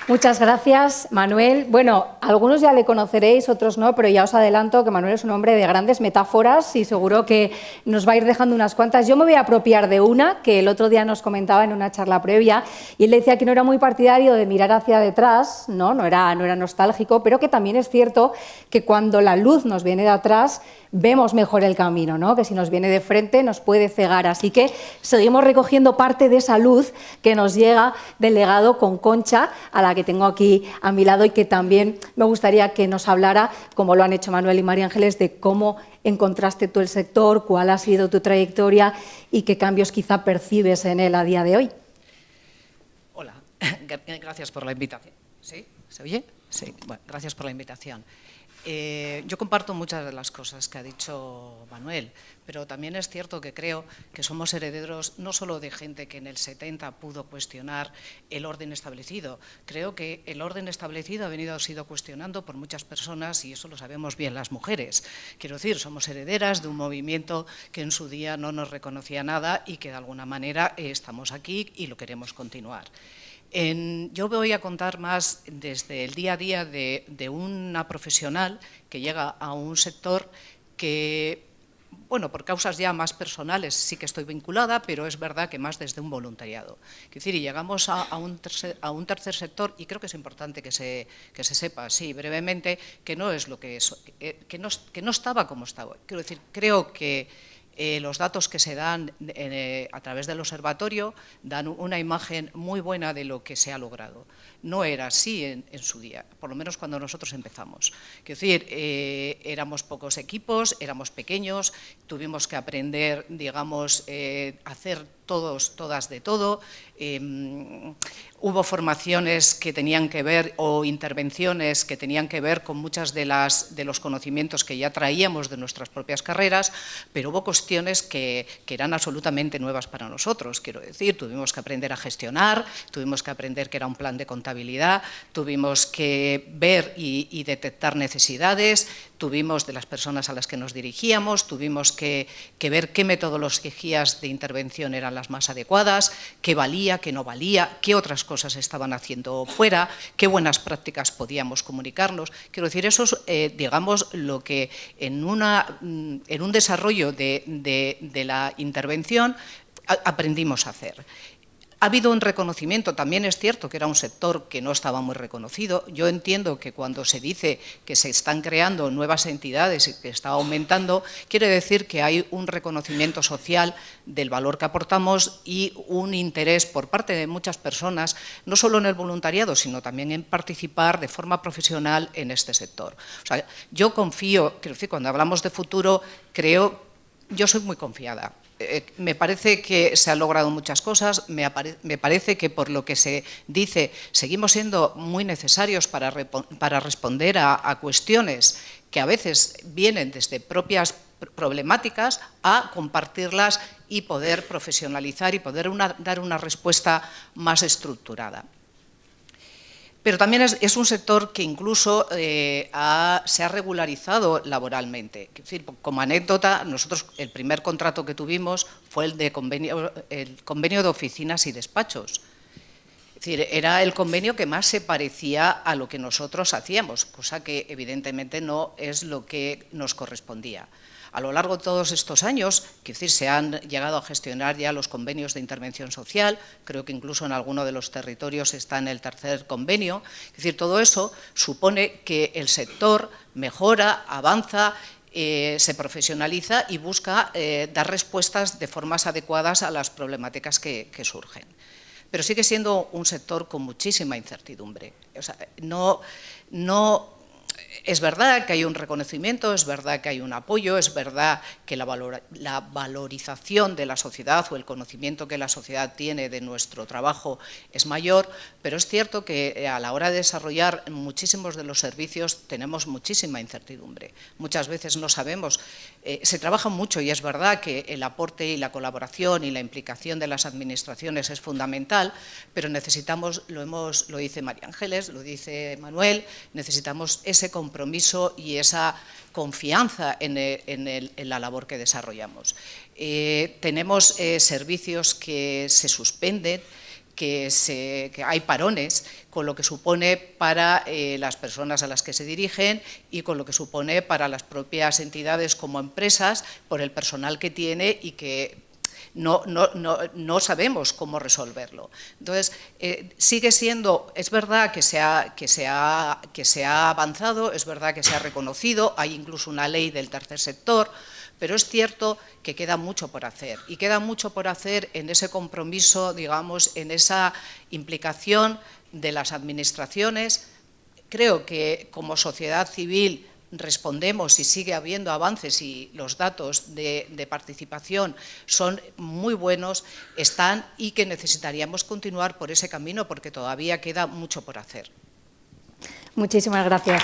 Muchas gracias, Manuel. Bueno, algunos ya le conoceréis, otros no, pero ya os adelanto que Manuel es un hombre de grandes metáforas y seguro que nos va a ir dejando unas cuantas. Yo me voy a apropiar de una que el otro día nos comentaba en una charla previa y él decía que no era muy partidario de mirar hacia detrás, no, no era, no era nostálgico, pero que también es cierto que cuando la luz nos viene de atrás vemos mejor el camino, ¿no? que si nos viene de frente nos puede cegar. Así que seguimos recogiendo parte de esa luz que nos llega del legado con Concha, a la que tengo aquí a mi lado y que también me gustaría que nos hablara, como lo han hecho Manuel y María Ángeles, de cómo encontraste tú el sector, cuál ha sido tu trayectoria y qué cambios quizá percibes en él a día de hoy. Hola, gracias por la invitación. ¿Sí? ¿Se oye? Sí, gracias por la invitación. Eh, yo comparto muchas de las cosas que ha dicho Manuel, pero también es cierto que creo que somos herederos no solo de gente que en el 70 pudo cuestionar el orden establecido, creo que el orden establecido ha venido sido cuestionando por muchas personas y eso lo sabemos bien las mujeres. Quiero decir, somos herederas de un movimiento que en su día no nos reconocía nada y que de alguna manera estamos aquí y lo queremos continuar yo voy a contar más desde el día a día de, una profesional que llega a un sector que, bueno, por causas ya más personales sí que estoy vinculada, pero es verdad que más desde un voluntariado. Es decir, y llegamos a, un tercer, sector, y creo que es importante que se, que se sepa, sí, brevemente, que no es lo que es, que no, que no estaba como estaba. Quiero decir, creo que eh, los datos que se dan eh, a través del observatorio dan una imagen muy buena de lo que se ha logrado. No era así en, su día, por lo menos cuando nosotros empezamos. Quiero decir, eh, éramos pocos equipos, éramos pequeños, tuvimos que aprender, digamos, a hacer todos, todas de todo. Em, hubo formaciones que tenían que ver, o intervenciones que tenían que ver con muchas de, los conocimientos que ya traíamos de nuestras propias carreras, pero hubo cuestiones que, eran absolutamente nuevas para nosotros. Quiero decir, tuvimos que aprender a gestionar, tuvimos que aprender que era un plan de contabilidad, tuvimos que ver y detectar necesidades, tuvimos de las personas a las que nos dirigíamos, tuvimos que, ver qué metodologías de intervención eran las más adecuadas, qué valía, qué no valía, qué otras cosas estaban haciendo fuera, qué buenas prácticas podíamos comunicarnos. Quiero decir, eso es, eh, digamos, lo que en, una, mm, en un desarrollo de, de la intervención aprendimos a hacer. Ha habido un reconocimiento, también es cierto que era un sector que no estaba muy reconocido. Yo entiendo que cuando se dice que se están creando nuevas entidades y que está aumentando, quiere decir que hay un reconocimiento social del valor que aportamos y un interés por parte de muchas personas, no solo en el voluntariado, sino también en participar de forma profesional en este sector. O sea, yo confío, quiero decir, cuando hablamos de futuro, creo, yo soy muy confiada eh, me parece que se han logrado muchas cosas, me, parece que por lo que se dice seguimos siendo muy necesarios para, responder a, cuestiones que a veces vienen desde propias problemáticas a compartirlas y poder profesionalizar y poder dar una respuesta más estructurada. Pero también es, un sector que incluso eh, se ha regularizado laboralmente. decir, como anécdota, nosotros el primer contrato que tuvimos fue el, de convenio, el convenio de oficinas y despachos. Es decir, era el convenio que más se parecía a lo que nosotros hacíamos, cosa que evidentemente no es lo que nos correspondía. A lo largo de todos estos años, que decir, se han llegado a gestionar ya los convenios de intervención social, creo que incluso en alguno de los territorios está en el tercer convenio, es decir, todo eso supone que el sector mejora, avanza, eh, se profesionaliza y busca eh, dar respuestas de formas adecuadas a las problemáticas que, surgen. Pero sigue siendo un sector con muchísima incertidumbre. no, no es verdad que hay un reconocimiento, es verdad que hay un apoyo, es verdad que la, valorización de la sociedad o el conocimiento que la sociedad tiene de nuestro trabajo es mayor, pero es cierto que eh, a la hora de desarrollar muchísimos de los servicios tenemos muchísima incertidumbre. Muchas veces no sabemos, eh, se trabaja mucho y es verdad que el aporte y la colaboración y la implicación de las administraciones es fundamental, pero necesitamos, lo, hemos, lo dice María Ángeles, lo dice Manuel, necesitamos ese compromiso y esa confianza en, la labor que desarrollamos. Eh, tenemos eh, servicios que se suspenden, que, hay parones, con lo que supone para eh, las personas a las que se dirigen y con lo que supone para las propias entidades como empresas, por el personal que tiene y que no, no, no, sabemos cómo resolverlo. Entonces, eh, sigue siendo, es verdad que se, ha, que, se ha, que se ha avanzado, es verdad que se ha reconocido, hay incluso una ley del tercer sector, pero es cierto que queda mucho por hacer y queda mucho por hacer en ese compromiso, digamos, en esa implicación de las administraciones. Creo que como sociedad civil respondemos y sigue habiendo avances y los datos de, participación son muy buenos, están y que necesitaríamos continuar por ese camino porque todavía queda mucho por hacer. Muchísimas gracias.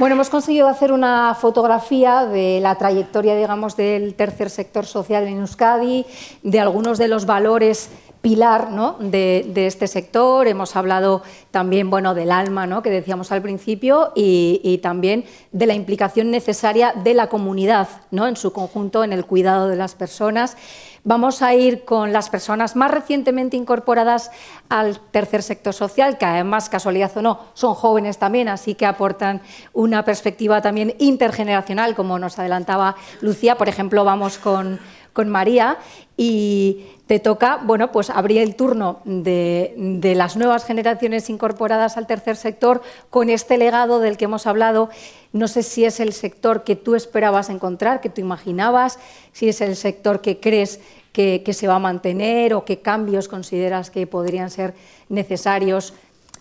Bueno, hemos conseguido hacer una fotografía de la trayectoria, digamos, del tercer sector social en Euskadi, de algunos de los valores pilar de, este sector. Hemos hablado también bueno, del alma ¿no? que decíamos al principio y, también de la implicación necesaria de la comunidad ¿no? en su conjunto en el cuidado de las personas. Vamos a ir con las personas más recientemente incorporadas al tercer sector social, que además, casualidad o no, son jóvenes también, así que aportan una perspectiva también intergeneracional, como nos adelantaba Lucía. Por ejemplo, vamos con, con María y te toca bueno, pues abrir el turno de, las nuevas generaciones incorporadas al tercer sector con este legado del que hemos hablado. No sé si es el sector que tú esperabas encontrar, que tú imaginabas, si es el sector que crees que, que se va a mantener o qué cambios consideras que podrían ser necesarios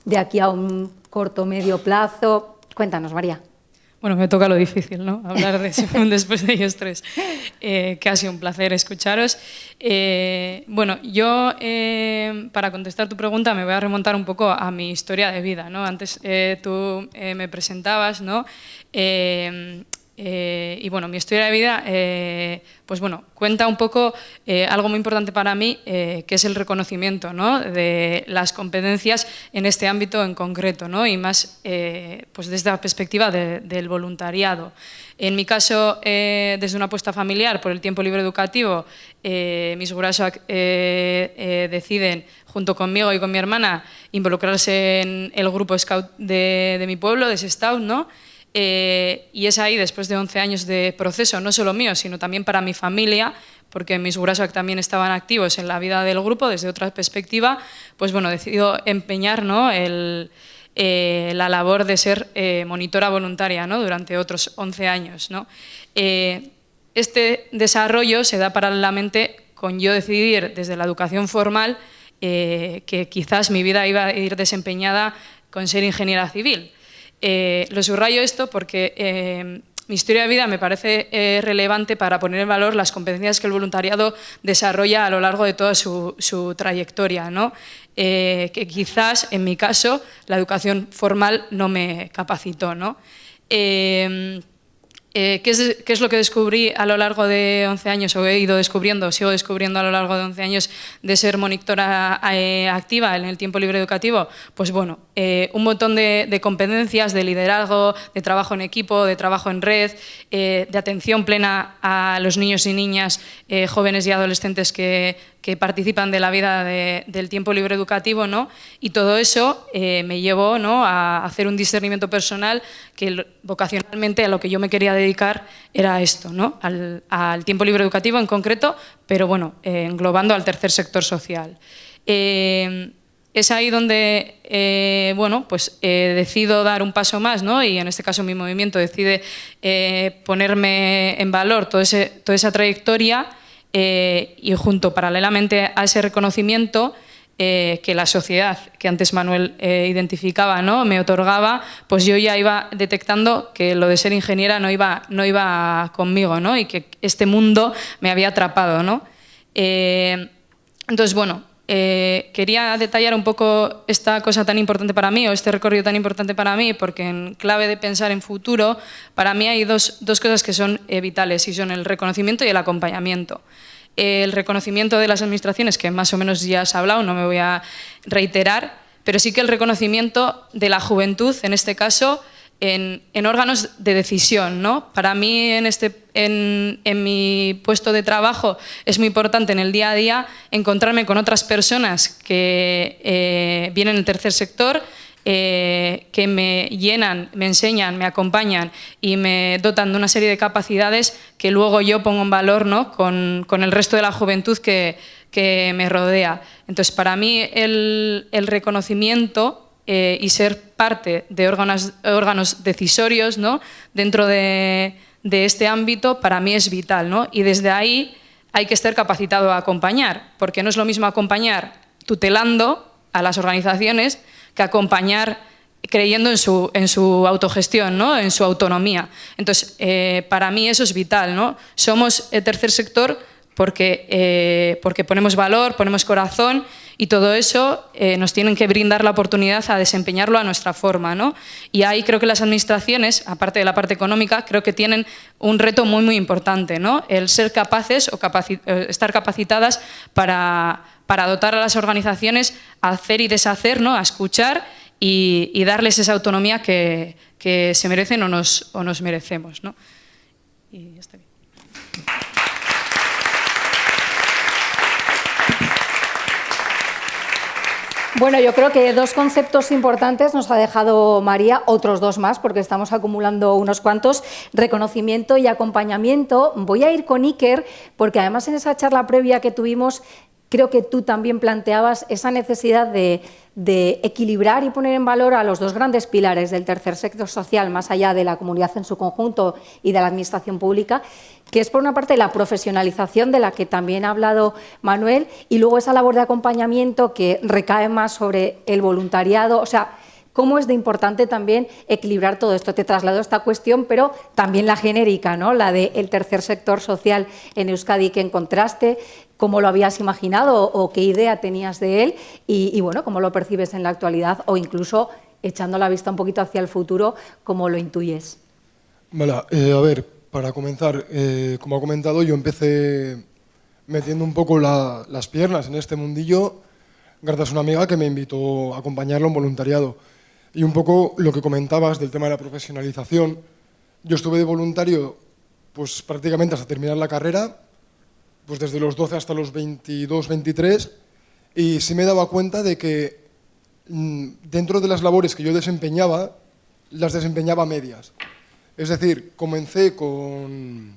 de aquí a un corto medio plazo. Cuéntanos, María. Bueno, me toca lo difícil, ¿no? Hablar de Simón después de ellos tres. Eh, que ha sido un placer escucharos. Eh, bueno, yo, eh, para contestar tu pregunta, me voy a remontar un poco a mi historia de vida, ¿no? Antes tú me presentabas, ¿no? Eh, y bueno, mi historia de vida, eh, pues bueno, cuenta un poco eh, algo muy importante para mí, que es el reconocimiento ¿no? de las competencias en este ámbito en concreto, ¿no? y más pues desde la perspectiva del voluntariado. En mi caso, desde una apuesta familiar por el tiempo libre educativo, mis gurasoak deciden, junto conmigo y con mi hermana, involucrarse en el grupo Scout de, de mi pueblo, de Sestaut, ¿no? Eh, y es ahí, después de 11 años de proceso, no solo mío, sino también para mi familia, porque mis gurasoak también estaban activos en la vida del grupo desde otra perspectiva, pues bueno, decidido empeñar ¿no? eh, la labor de ser eh, monitora voluntaria ¿no? durante otros 11 años. ¿no? este desarrollo se da paralelamente con yo decidir desde la educación formal que quizás mi vida iba a ir desempeñada con ser ingeniera civil. Eh, lo subrayo esto porque eh, mi historia de vida me parece eh, relevante para poner en valor las competencias que el voluntariado desarrolla a lo largo de toda su, trayectoria, ¿no? que quizás, en mi caso, la educación formal no me capacitó. ¿no? Eh, ¿qué, es, lo que descubrí a lo largo de 11 años, o he ido descubriendo, sigo descubriendo a lo largo de 11 años de ser monitora eh, activa en el tiempo libre educativo? Pues bueno, eh, un montón de, competencias de liderazgo, de trabajo en equipo, de trabajo en red, de atención plena a los niños y niñas, jóvenes y adolescentes que, que participan de la vida del tiempo libre educativo, ¿no? y todo eso eh, me llevó ¿no? a hacer un discernimiento personal que vocacionalmente a lo que yo me quería dedicar era esto, ¿no? al, tiempo libre educativo en concreto, pero bueno, eh, englobando al tercer sector social. Eh, es ahí donde bueno, pues, decido dar un paso más ¿no? y en este caso mi movimiento decide ponerme en valor toda esa trayectoria eh, y junto paralelamente a ese reconocimiento eh, que la sociedad, que antes Manuel eh, identificaba, ¿no? me otorgaba, pues yo ya iba detectando que lo de ser ingeniera no iba, no iba conmigo ¿no? y que este mundo me había atrapado. ¿no? entonces, bueno, quería detallar un poco esta cosa tan importante para mí o este recorrido tan importante para mí porque en clave de pensar en futuro, para mí hay dos, dos cosas que son vitales y son el reconocimiento y el acompañamiento el reconocimiento de las administraciones, que más o menos ya has hablado, no me voy a reiterar, pero sí que el reconocimiento de la juventud, en este caso, en, órganos de decisión. ¿no? Para mí, en, este, en, mi puesto de trabajo, es muy importante en el día a día encontrarme con otras personas que eh, vienen del tercer sector, eh, que me llenan, me enseñan, me acompañan y me dotan de una serie de capacidades que luego yo pongo en valor ¿no? con, el resto de la juventud que, que me rodea. Entonces, para mí el, el reconocimiento eh, y ser parte de órganos, órganos decisorios ¿no? dentro de, de, este ámbito, para mí es vital. ¿no? Y desde ahí hay que estar capacitado a acompañar, porque no es lo mismo acompañar tutelando a las organizaciones que acompañar creyendo en su, en su autogestión, ¿no? en su autonomía. Entonces, eh, para mí eso es vital. ¿no? Somos el tercer sector porque, eh, porque ponemos valor, ponemos corazón y todo eso eh, nos tienen que brindar la oportunidad a desempeñarlo a nuestra forma. ¿no? Y ahí creo que las administraciones, aparte de la parte económica, creo que tienen un reto muy, muy importante, ¿no? el ser capaces o estar capacitadas para para dotar a las organizaciones a hacer y deshacer, ¿no? a escuchar y, darles esa autonomía que, se merecen o nos, o nos merecemos. ¿no? Bueno, yo creo que dos conceptos importantes nos ha dejado María, otros dos más, porque estamos acumulando unos cuantos, reconocimiento y acompañamiento. Voy a ir con Iker, porque además en esa charla previa que tuvimos creo que tú también planteabas esa necesidad de, equilibrar y poner en valor a los dos grandes pilares del tercer sector social, más allá de la comunidad en su conjunto y de la administración pública, que es por una parte la profesionalización de la que también ha hablado Manuel y luego esa labor de acompañamiento que recae más sobre el voluntariado, o sea, cómo es de importante también equilibrar todo esto. Te traslado esta cuestión, pero también la genérica, ¿no? la del tercer sector social en Euskadi que encontraste, cómo lo habías imaginado o qué idea tenías de él y, bueno, cómo lo percibes en la actualidad o incluso echando la vista un poquito hacia el futuro, cómo lo intuyes. Vale, eh, a ver, para comenzar, eh, como ha comentado, yo empecé metiendo un poco las piernas en este mundillo gracias a una amiga que me invitó a acompañarlo en voluntariado. Y un poco lo que comentabas del tema de la profesionalización, yo estuve de voluntario pues prácticamente hasta terminar la carrera, pues desde los 12 hasta los 22, 23, y sí me daba cuenta de que mm, dentro de las labores que yo desempeñaba, las desempeñaba medias. Es decir, comencé con,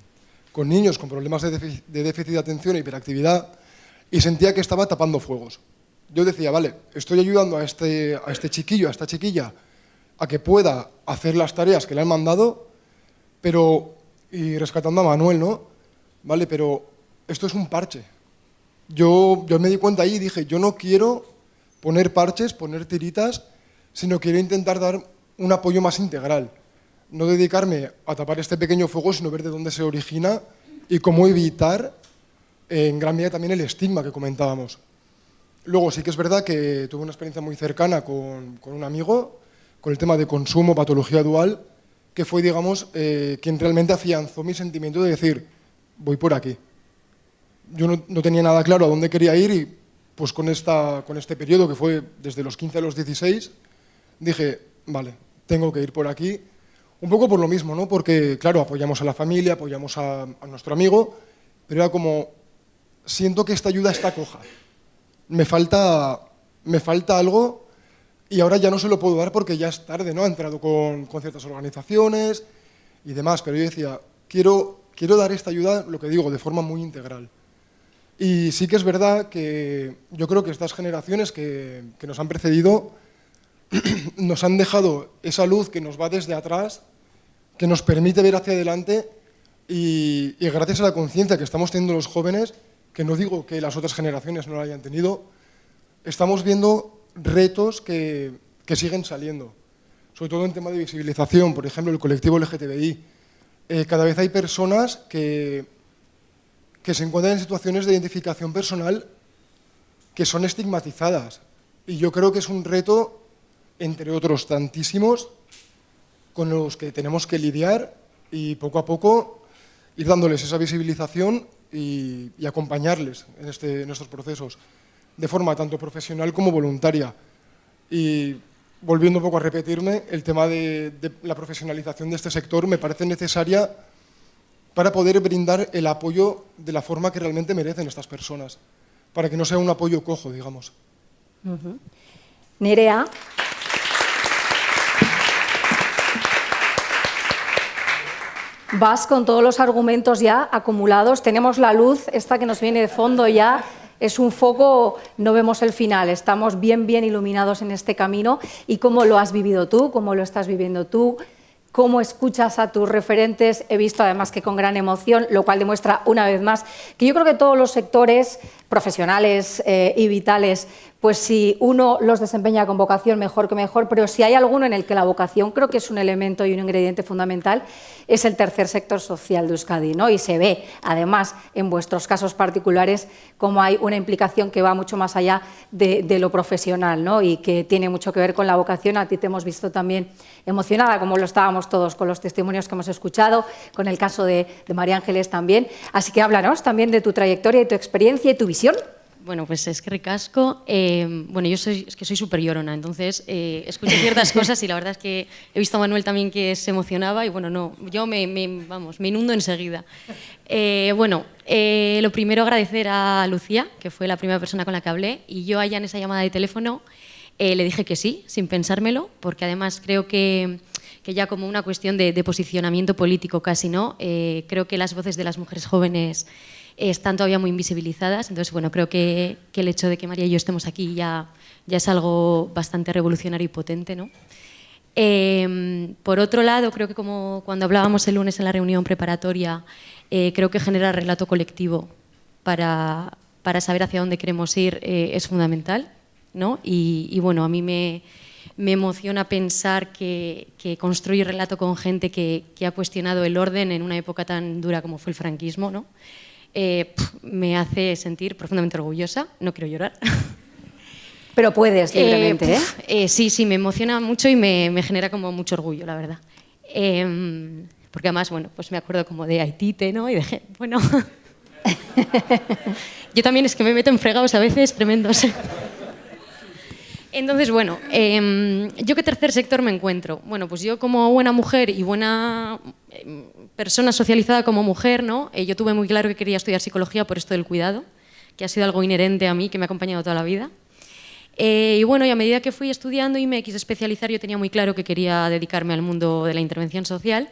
con niños con problemas de déficit, de déficit de atención e hiperactividad y sentía que estaba tapando fuegos. Yo decía, vale, estoy ayudando a este, a este chiquillo, a esta chiquilla, a que pueda hacer las tareas que le han mandado, pero, y rescatando a Manuel, ¿no? Vale, pero esto es un parche. Yo, me di cuenta ahí y dije, yo no quiero poner parches, poner tiritas, sino quiero intentar dar un apoyo más integral. No dedicarme a tapar este pequeño fuego, sino ver de dónde se origina y cómo evitar, en gran medida, también el estigma que comentábamos. Luego sí que es verdad que tuve una experiencia muy cercana con, con un amigo, con el tema de consumo, patología dual, que fue, digamos, eh, quien realmente afianzó mi sentimiento de decir, voy por aquí. Yo no, tenía nada claro a dónde quería ir y pues con, esta, con este periodo que fue desde los 15 a los 16, dije, vale, tengo que ir por aquí. Un poco por lo mismo, ¿no? Porque, claro, apoyamos a la familia, apoyamos a, a nuestro amigo, pero era como, siento que esta ayuda está coja. Me falta, me falta algo y ahora ya no se lo puedo dar porque ya es tarde, ¿no? Ha entrado con, con ciertas organizaciones y demás, pero yo decía, quiero, quiero dar esta ayuda, lo que digo, de forma muy integral. Y sí que es verdad que yo creo que estas generaciones que, que nos han precedido nos han dejado esa luz que nos va desde atrás, que nos permite ver hacia adelante y, y gracias a la conciencia que estamos teniendo los jóvenes, que no digo que las otras generaciones no la hayan tenido, estamos viendo retos que, que siguen saliendo, sobre todo en tema de visibilización, por ejemplo, el colectivo LGTBI. Eh, cada vez hay personas que, que se encuentran en situaciones de identificación personal que son estigmatizadas. Y yo creo que es un reto, entre otros tantísimos, con los que tenemos que lidiar y poco a poco ir dándoles esa visibilización y, acompañarles en, este, en estos procesos, de forma tanto profesional como voluntaria. Y volviendo un poco a repetirme, el tema de la profesionalización de este sector me parece necesaria para poder brindar el apoyo de la forma que realmente merecen estas personas, para que no sea un apoyo cojo, digamos. Nerea. Vas con todos los argumentos ya acumulados, tenemos la luz, esta que nos viene de fondo ya, es un foco, no vemos el final, estamos bien, bien iluminados en este camino. ¿Y cómo lo has vivido tú? ¿Cómo lo estás viviendo tú? Cómo escuchas a tus referentes, he visto además que con gran emoción, lo cual demuestra una vez más que yo creo que todos los sectores profesionales eh, y vitales, pues si uno los desempeña con vocación, mejor que mejor, pero si hay alguno en el que la vocación creo que es un elemento y un ingrediente fundamental, es el tercer sector social de Euskadi, ¿no? Y se ve, además, en vuestros casos particulares, cómo hay una implicación que va mucho más allá de, de lo profesional, ¿no? Y que tiene mucho que ver con la vocación. A ti te hemos visto también emocionada, como lo estábamos todos con los testimonios que hemos escuchado, con el caso de, de María Ángeles también. Así que háblanos también de tu trayectoria y tu experiencia y tu visión bueno, pues es que ricasco. Eh, bueno, yo soy, es que soy súper llorona, entonces eh, escucho ciertas cosas y la verdad es que he visto a Manuel también que se emocionaba y bueno, no, yo me, me vamos, me inundo enseguida. Eh, bueno, eh, lo primero agradecer a Lucía, que fue la primera persona con la que hablé, y yo allá en esa llamada de teléfono le dije que sí, sin pensármelo, porque además creo que, que ya como una cuestión de, de posicionamiento político casi, ¿no? Creo que las voces de las mujeres jóvenes están todavía muy invisibilizadas. Entonces, bueno, creo que, que, el hecho de que María y yo estemos aquí ya, ya es algo bastante revolucionario y potente. ¿no? Eh, por otro lado, creo que como cuando hablábamos el lunes en la reunión preparatoria, eh, creo que generar relato colectivo para, para, saber hacia dónde queremos ir eh, es fundamental. ¿no? Y, bueno, a mí me, me emociona pensar que, que relato con gente que, que, ha cuestionado el orden en una época tan dura como fue el franquismo. ¿no? Eh, me hace sentir profundamente orgullosa. No quiero llorar. Pero puedes libremente, eh, ¿eh? Sí, sí, me emociona mucho y me, me genera como mucho orgullo, la verdad. Eh, porque además, bueno, pues me acuerdo como de Haitite, ¿no? Y de, bueno... Yo también es que me meto en fregados a veces tremendos. Entonces, bueno, eh, ¿yo qué tercer sector me encuentro? Bueno, pues yo como buena mujer y buena eh, persona socializada como mujer, ¿no? Eh, yo tuve muy claro que quería estudiar psicología por esto del cuidado, que ha sido algo inherente a mí, que me ha acompañado toda la vida. Eh, y bueno, y a medida que fui estudiando y me quise especializar, yo tenía muy claro que quería dedicarme al mundo de la intervención social.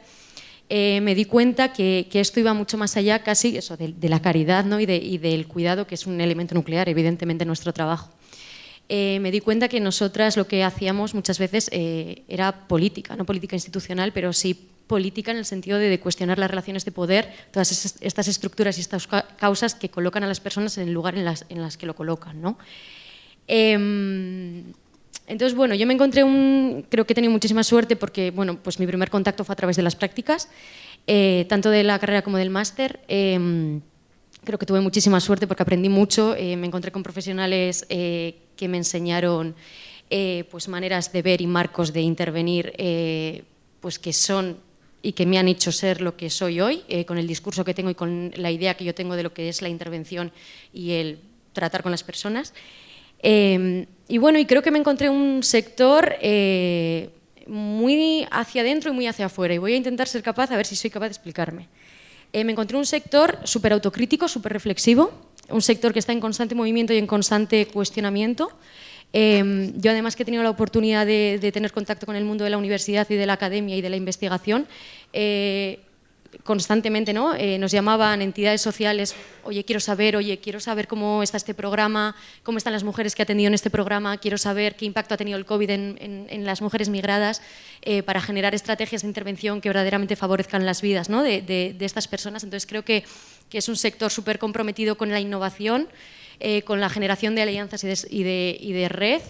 eh, me di cuenta que, esto iba mucho más allá casi eso, de, la caridad ¿no? y, del cuidado, que es un elemento nuclear, evidentemente, en nuestro trabajo. Eh, me di cuenta que nosotras lo que hacíamos muchas veces eh, era política, no política institucional, pero sí política en el sentido de, cuestionar las relaciones de poder, todas estas estructuras y estas causas que colocan a las personas en el lugar en las, en las que lo colocan. ¿no? Em, entonces, bueno, yo me encontré un... Creo que he tenido muchísima suerte porque, bueno, pues mi primer contacto fue a través de las prácticas, eh, tanto de la carrera como del máster. Em, creo que tuve muchísima suerte porque aprendí mucho, eh, me encontré con profesionales eh, que me enseñaron pues maneras de ver y marcos de intervenir pues que son y que me han hecho ser lo que soy hoy, con el discurso que tengo y con la idea que yo tengo de lo que es la intervención y el tratar con las personas. Em, y bueno, y creo que me encontré un sector eh, muy hacia adentro y muy hacia afuera. Y voy a intentar ser capaz, a ver si soy capaz de explicarme. Eh, me encontré un sector súper autocrítico, súper reflexivo, un sector que está en constante movimiento y en constante cuestionamiento. Em, yo además que he tenido la oportunidad de, tener contacto con el mundo de la universidad y de la academia y de la investigación, eh, constantemente ¿no? Eh, nos llamaban entidades sociales, oye, quiero saber, oye, quiero saber cómo está este programa, cómo están las mujeres que ha atendido en este programa, quiero saber qué impacto ha tenido el COVID en, las mujeres migradas eh, para generar estrategias de intervención que verdaderamente favorezcan las vidas ¿no? de, estas personas. Entonces creo que, es un sector súper comprometido con la innovación, eh, con la generación de alianzas y de, y de, red,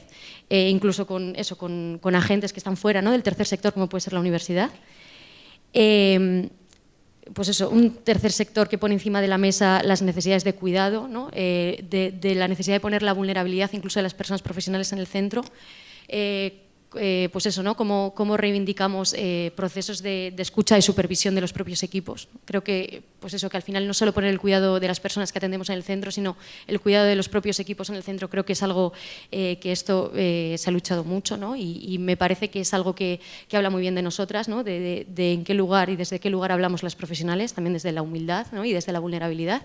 incluso con, eso, con, con, agentes que están fuera ¿no? del tercer sector, como puede ser la universidad pues eso, un tercer sector que pone encima de la mesa las necesidades de cuidado, eh, de, la necesidad de poner la vulnerabilidad incluso de las personas profesionales en el centro. Eh, eh, pues eso, ¿no? Cómo, cómo reivindicamos eh, procesos de, escucha y supervisión de los propios equipos. Creo que, pues eso, que al final no solo poner el cuidado de las personas que atendemos en el centro, sino el cuidado de los propios equipos en el centro, creo que es algo eh, que esto se ha luchado mucho ¿no? y, me parece que es algo que, que habla muy bien de nosotras, ¿no? de, de, en qué lugar y desde qué lugar hablamos las profesionales, también desde la humildad ¿no? y desde la vulnerabilidad.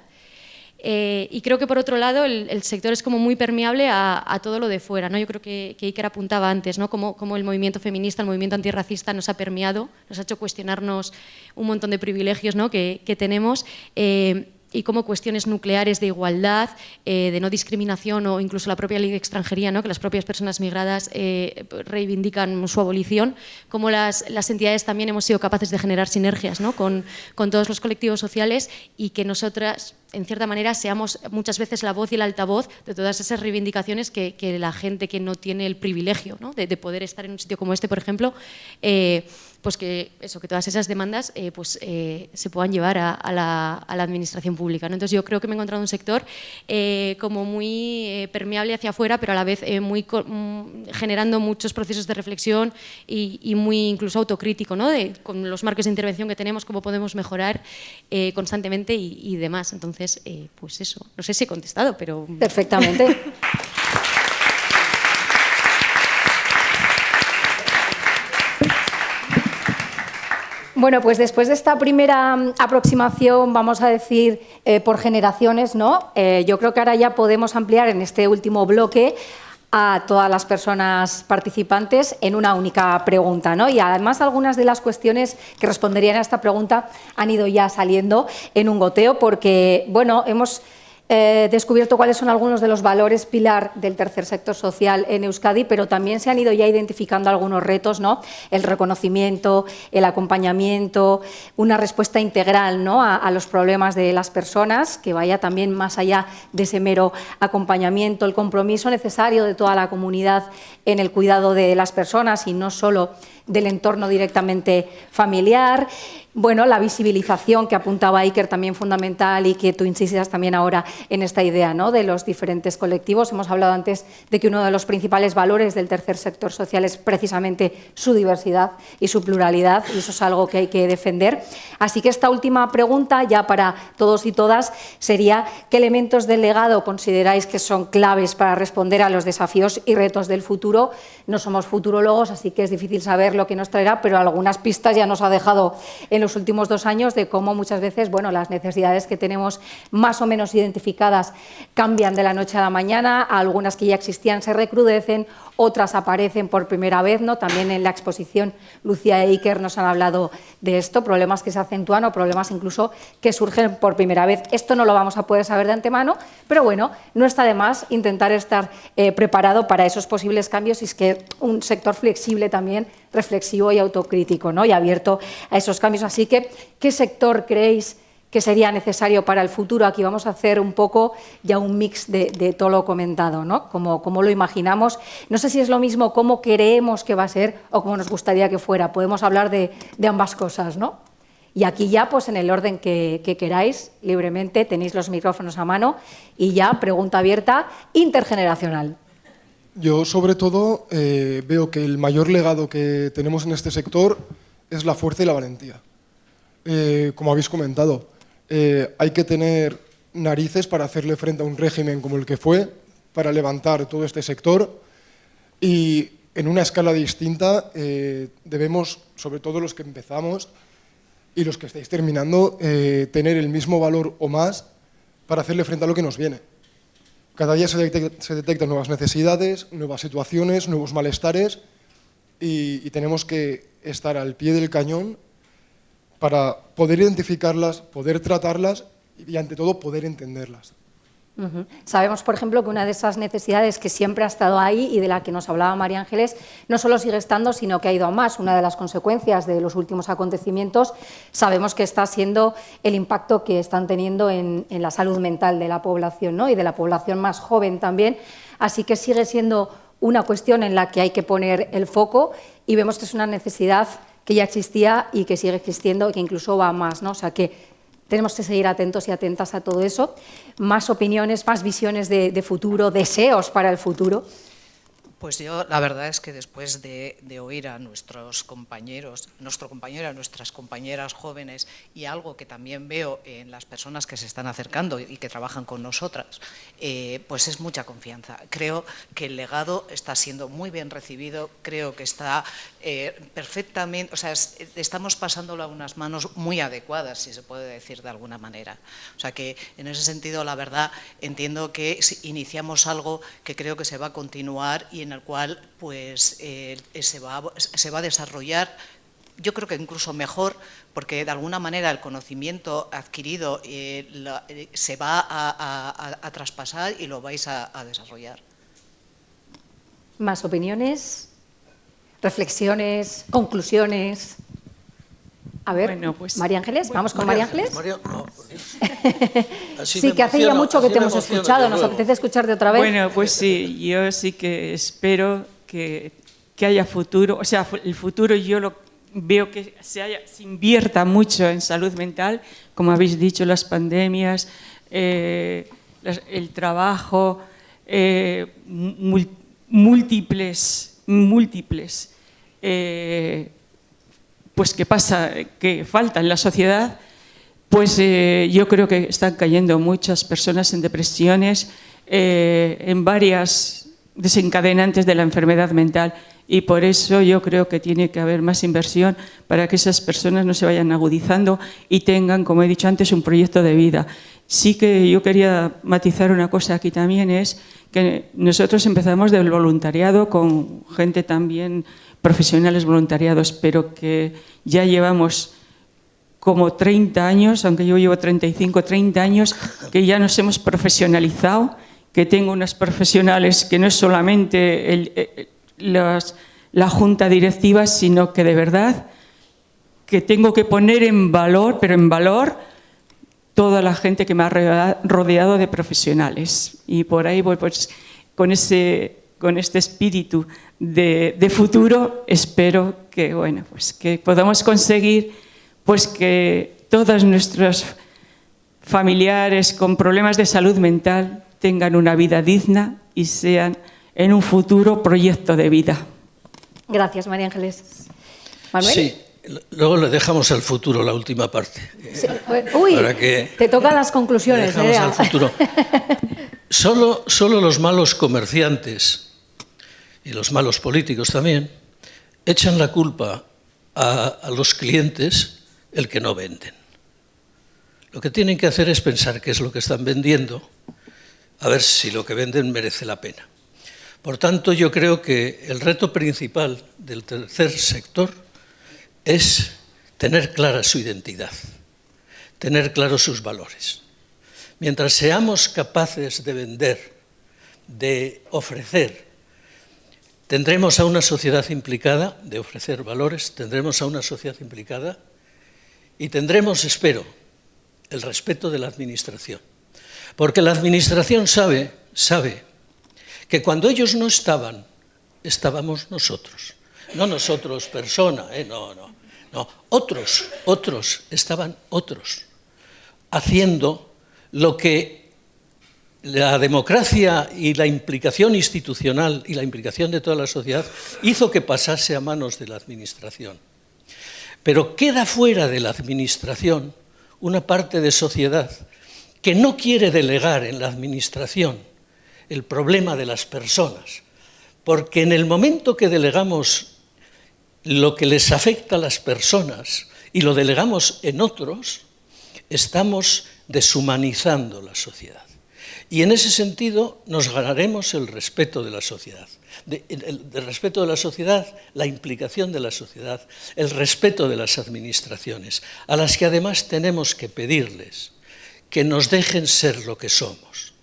Eh, y creo que por otro lado el, sector es como muy permeable a, todo lo de fuera. ¿no? Yo creo que, que Iker apuntaba antes, ¿no? como, el movimiento feminista, el movimiento antirracista nos ha permeado, nos ha hecho cuestionarnos un montón de privilegios ¿no? que, tenemos. Eh, y como cuestiones nucleares de igualdad, eh, de no discriminación o incluso la propia ley de extranjería, ¿no? que las propias personas migradas reivindican su abolición, como las, las, entidades también hemos sido capaces de generar sinergias ¿no? con, con todos los colectivos sociales y que nosotras en cierta manera, seamos muchas veces la voz y el altavoz de todas esas reivindicaciones que, la gente que no tiene el privilegio de, poder estar en un sitio como este, por ejemplo, eh, pues que, eso, que todas esas demandas eh, pues, eh, se puedan llevar a, la, administración pública. Entonces yo creo que me he encontrado un sector como muy permeable hacia afuera, pero a la vez muy mm, generando muchos procesos de reflexión y, muy incluso autocrítico, ¿no? de, con los marcos de intervención que tenemos, cómo podemos mejorar constantemente y, y demás. Entonces, eh, pues eso, no sé si he contestado, pero... Perfectamente. Bueno, pues después de esta primera mm, aproximación, vamos a decir, eh, por generaciones, ¿no? Eh, yo creo que ahora ya podemos ampliar en este último bloque a todas las personas participantes en una única pregunta. ¿no? Y además algunas de las cuestiones que responderían a esta pregunta han ido ya saliendo en un goteo porque, bueno, hemos eh, descubierto cuáles son algunos de los valores pilar del tercer sector social en Euskadi, pero también se han ido ya identificando algunos retos, ¿no? el reconocimiento, el acompañamiento, una respuesta integral ¿no? a, los problemas de las personas, que vaya también más allá de ese mero acompañamiento, el compromiso necesario de toda la comunidad en el cuidado de las personas y no solo del entorno directamente familiar. Bueno, la visibilización que apuntaba Iker también fundamental y que tú insistas también ahora en esta idea ¿no? de los diferentes colectivos. Hemos hablado antes de que uno de los principales valores del tercer sector social es precisamente su diversidad y su pluralidad y eso es algo que hay que defender. Así que esta última pregunta ya para todos y todas sería ¿qué elementos del legado consideráis que son claves para responder a los desafíos y retos del futuro? No somos futurólogos, así que es difícil saber lo que nos traerá, pero algunas pistas ya nos ha dejado en los últimos dos años de cómo muchas veces bueno, las necesidades que tenemos más o menos identificadas cambian de la noche a la mañana, algunas que ya existían se recrudecen, otras aparecen por primera vez, ¿no? también en la exposición Lucía e Iker nos han hablado de esto, problemas que se acentúan o problemas incluso que surgen por primera vez. Esto no lo vamos a poder saber de antemano, pero bueno, no está de más intentar estar eh, preparado para esos posibles cambios y es que un sector flexible también, reflexivo y autocrítico ¿no? y abierto a esos cambios. Así que, ¿qué sector creéis que sería necesario para el futuro. Aquí vamos a hacer un poco ya un mix de, todo lo comentado, ¿no? Como, como, lo imaginamos. No sé si es lo mismo cómo queremos que va a ser o cómo nos gustaría que fuera. Podemos hablar de, ambas cosas, ¿no? Y aquí ya, pues en el orden que, queráis, libremente, tenéis los micrófonos a mano y ya, pregunta abierta, intergeneracional. Yo, sobre todo, eh, veo que el mayor legado que tenemos en este sector es la fuerza y la valentía. Eh, como habéis comentado, eh, hay que tener narices para hacerle frente a un régimen como el que fue, para levantar todo este sector y en una escala distinta debemos, sobre todo los que empezamos y los que estáis terminando, tener el mismo valor o más para hacerle frente a lo que nos viene. Cada día se, detectan nuevas necesidades, nuevas situaciones, nuevos malestares y tenemos que estar al pie del cañón para poder identificarlas, poder tratarlas y ante todo poder entenderlas. Sabemos, por ejemplo, que una de esas necesidades que siempre ha estado ahí y de la que nos hablaba María Ángeles, no solo sigue estando, sino que ha ido a más. Una de las consecuencias de los últimos acontecimientos sabemos que está siendo el impacto que están teniendo en, la salud mental de la población ¿no? y de la población más joven también. Así que sigue siendo una cuestión en la que hay que poner el foco y vemos que es una necesidad que ya existía y que sigue existiendo y que incluso va más. ¿no? O sea que tenemos que seguir atentos y atentas a todo eso. Más opiniones, más visiones de, futuro, deseos para el futuro. Pues yo la verdad es que después de, oír a nuestros compañeros, nuestro compañero, a nuestras compañeras jóvenes y algo que también veo en las personas que se están acercando y que trabajan con nosotras, eh, pues es mucha confianza. Creo que el legado está siendo muy bien recibido, creo que está eh, perfectamente, o sea, estamos pasándolo a unas manos muy adecuadas, si se puede decir de alguna manera. O sea que en ese sentido, la verdad, entiendo que iniciamos algo que creo que se va a continuar y en el cual pues, eh, se, va, se va a desarrollar yo creo que incluso mejor, porque de alguna manera el conocimiento adquirido eh, eh, se va a, traspasar y lo vais a, desarrollar. ¿Más opiniones? ¿Reflexiones? ¿Conclusiones? A ver, pues, María Ángeles, vamos con María Ángeles. sí, que hace ya mucho que te hemos escuchado, nos apetece escucharte otra vez. Bueno, pues sí, yo sí que espero que, que haya futuro, o sea, el futuro yo lo veo que se, haya, se invierta mucho en salud mental, como habéis dicho, las pandemias, eh, el trabajo, eh, múltiples, múltiples eh, pues que pasa, que falta en la sociedad, pues eh, yo creo que están cayendo muchas personas en depresiones, eh, en varias desencadenantes de la enfermedad mental y por eso yo creo que tiene que haber más inversión para que esas personas no se vayan agudizando y tengan, como he dicho antes, un proyecto de vida. Sí que yo quería matizar una cosa aquí también, es que nosotros empezamos del voluntariado con gente también profesionales voluntariados, pero que ya llevamos como 30 años, aunque yo llevo 35, 30 años, que ya nos hemos profesionalizado, que tengo unas profesionales que no es solamente la junta directiva, sino que de verdad que tengo que poner en valor, pero en valor, toda la gente que me ha rodeado de profesionales. Y por ahí voy pues, con ese con este espíritu de, futuro, espero que, bueno, pues que podamos conseguir pues que todos nuestros familiares con problemas de salud mental tengan una vida digna y sean en un futuro proyecto de vida. Gracias, María Ángeles. ¿Manuel? Sí, luego le dejamos al futuro la última parte. Uy, te tocan las conclusiones. dejamos al futuro. Solo, solo los malos comerciantes y los malos políticos también echan la culpa a, los clientes el que no venden. Lo que tienen que hacer es pensar qué es lo que están vendiendo, a ver si lo que venden merece la pena. Por tanto, yo creo que el reto principal del tercer sector es tener clara su identidad, tener claros sus valores. Mientras seamos capaces de vender, de ofrecer, tendremos a una sociedad implicada, de ofrecer valores, tendremos a una sociedad implicada y tendremos, espero, el respeto de la Administración. Porque la Administración sabe, sabe que cuando ellos no estaban, estábamos nosotros. No nosotros, persona, ¿eh? no, no, no. Otros, otros, estaban otros, haciendo lo que la democracia y la implicación institucional y la implicación de toda la sociedad hizo que pasase a manos de la administración. Pero queda fuera de la administración una parte de sociedad que no quiere delegar en la administración el problema de las personas, porque en el momento que delegamos lo que les afecta a las personas y lo delegamos en otros, estamos deshumanizando la sociedad. Y en ese sentido nos ganaremos el respeto de la sociedad. el, respeto de la sociedad, la implicación de la sociedad, el respeto de las administraciones, a las que además tenemos que pedirles que nos dejen ser lo que somos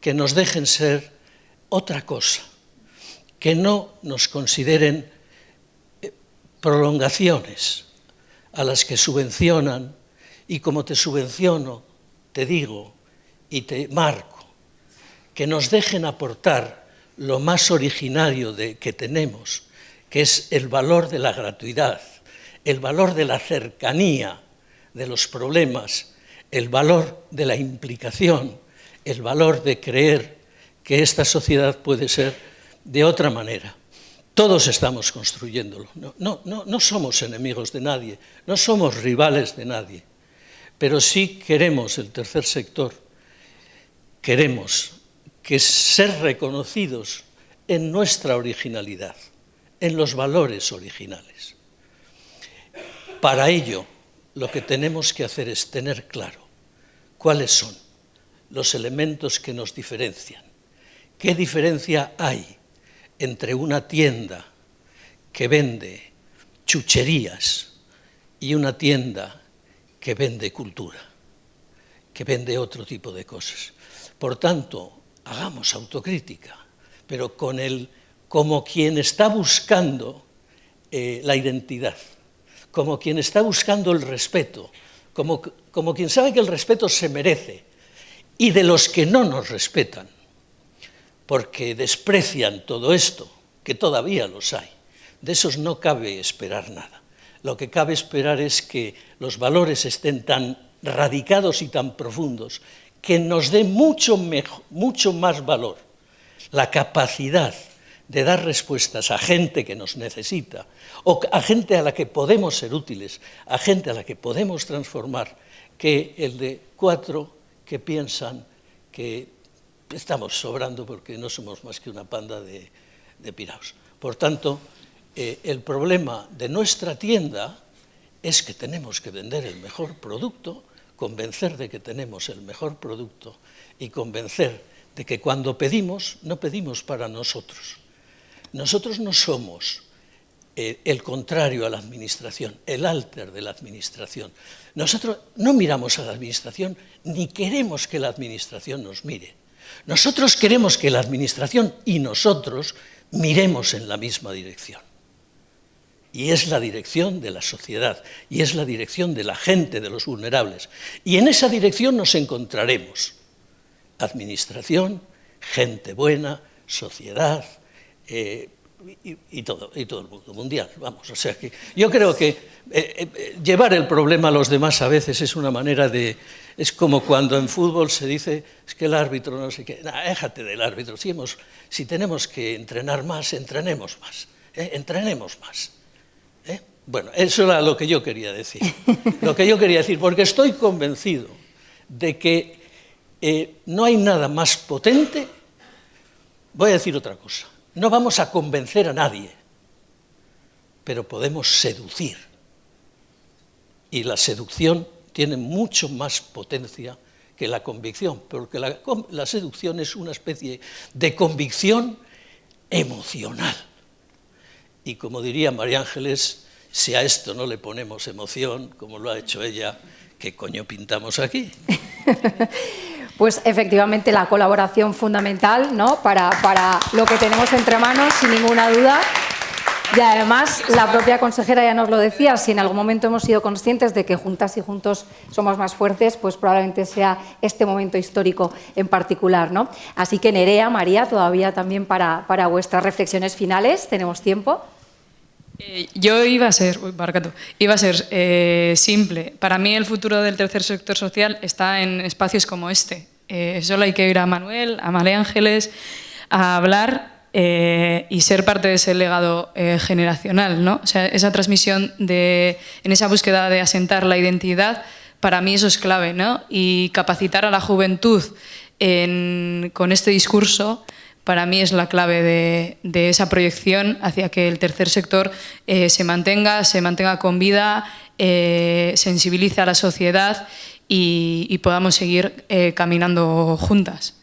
que nos dejen ser otra cosa, que no nos consideren eh, prolongaciones a las que subvencionan y como te subvenciono, te digo y te marco, que nos dejen aportar lo más originario de, que tenemos, que es el valor de la gratuidad, el valor de la cercanía de los problemas, el valor de la implicación, el valor de creer que esta sociedad puede ser de otra manera. Todos estamos construyéndolo. No, no, no, no somos enemigos de nadie, no somos rivales de nadie, pero sí queremos el tercer sector, queremos que ser reconocidos en nuestra originalidad, en los valores originales. Para ello, lo que tenemos que hacer es tener claro cuáles son los elementos que nos diferencian. ¿Qué diferencia hay entre una tienda que vende chucherías y una tienda que vende cultura, que vende otro tipo de cosas? Por tanto, hagamos autocrítica, pero con el, como quien está buscando eh, la identidad, como quien está buscando el respeto, como, como quien sabe que el respeto se merece, y de los que no nos respetan, porque desprecian todo esto, que todavía los hay. De esos no cabe esperar nada. Lo que cabe esperar es que los valores estén tan radicados y tan profundos que nos dé mucho, mucho más valor la capacidad de dar respuestas a gente que nos necesita, o a gente a la que podemos ser útiles, a gente a la que podemos transformar, que el de cuatro que piensan que estamos sobrando porque no somos más que una panda de, de piraos. Por tanto, eh, el problema de nuestra tienda es que tenemos que vender el mejor producto, convencer de que tenemos el mejor producto y convencer de que cuando pedimos, no pedimos para nosotros. Nosotros no somos eh, el contrario a la administración, el alter de la administración. Nosotros no miramos a la administración ni queremos que la administración nos mire. Nosotros queremos que la administración y nosotros miremos en la misma dirección. Y es la dirección de la sociedad, y es la dirección de la gente, de los vulnerables. Y en esa dirección nos encontraremos. Administración, gente buena, sociedad, eh, y, todo, el mundo mundial, vamos, o sea que yo creo que eh, eh, llevar el problema a los demás a veces es una manera de, es como cuando en fútbol se dice, es que el árbitro no sé qué, déjate del árbitro, si, hemos, si tenemos que entrenar más, entrenemos más, entrenemos más. Bueno, eso era lo que yo quería decir, lo que yo quería decir, porque estoy convencido de que no hay nada más potente, voy a decir otra cosa, no vamos a convencer a nadie, pero podemos seducir. Y la seducción tiene mucho más potencia que la convicción, porque la, la seducción es una especie de convicción emocional. Y como diría María Ángeles, si a esto no le ponemos emoción, como lo ha hecho ella, ¿qué coño pintamos aquí? Pues efectivamente la colaboración fundamental ¿no? para, para lo que tenemos entre manos, sin ninguna duda. Y además, la propia consejera ya nos lo decía, si en algún momento hemos sido conscientes de que juntas y juntos somos más fuertes, pues probablemente sea este momento histórico en particular. ¿no? Así que Nerea, María, todavía también para, para vuestras reflexiones finales, tenemos tiempo. Eh, yo iba a ser, iba a ser eh, simple. Para mí el futuro del tercer sector social está en espacios como este. Eh, solo hay que ir a Manuel, a María Ángeles, a hablar y ser parte de ese legado generacional. ¿no? O sea, esa transmisión, de, en esa búsqueda de asentar la identidad, para mí eso es clave. ¿no? Y capacitar a la juventud con este discurso para mí es la clave de, esa proyección hacia que el tercer sector eh, se mantenga, se mantenga con vida, eh, sensibilice a la sociedad y, podamos seguir eh, caminando juntas.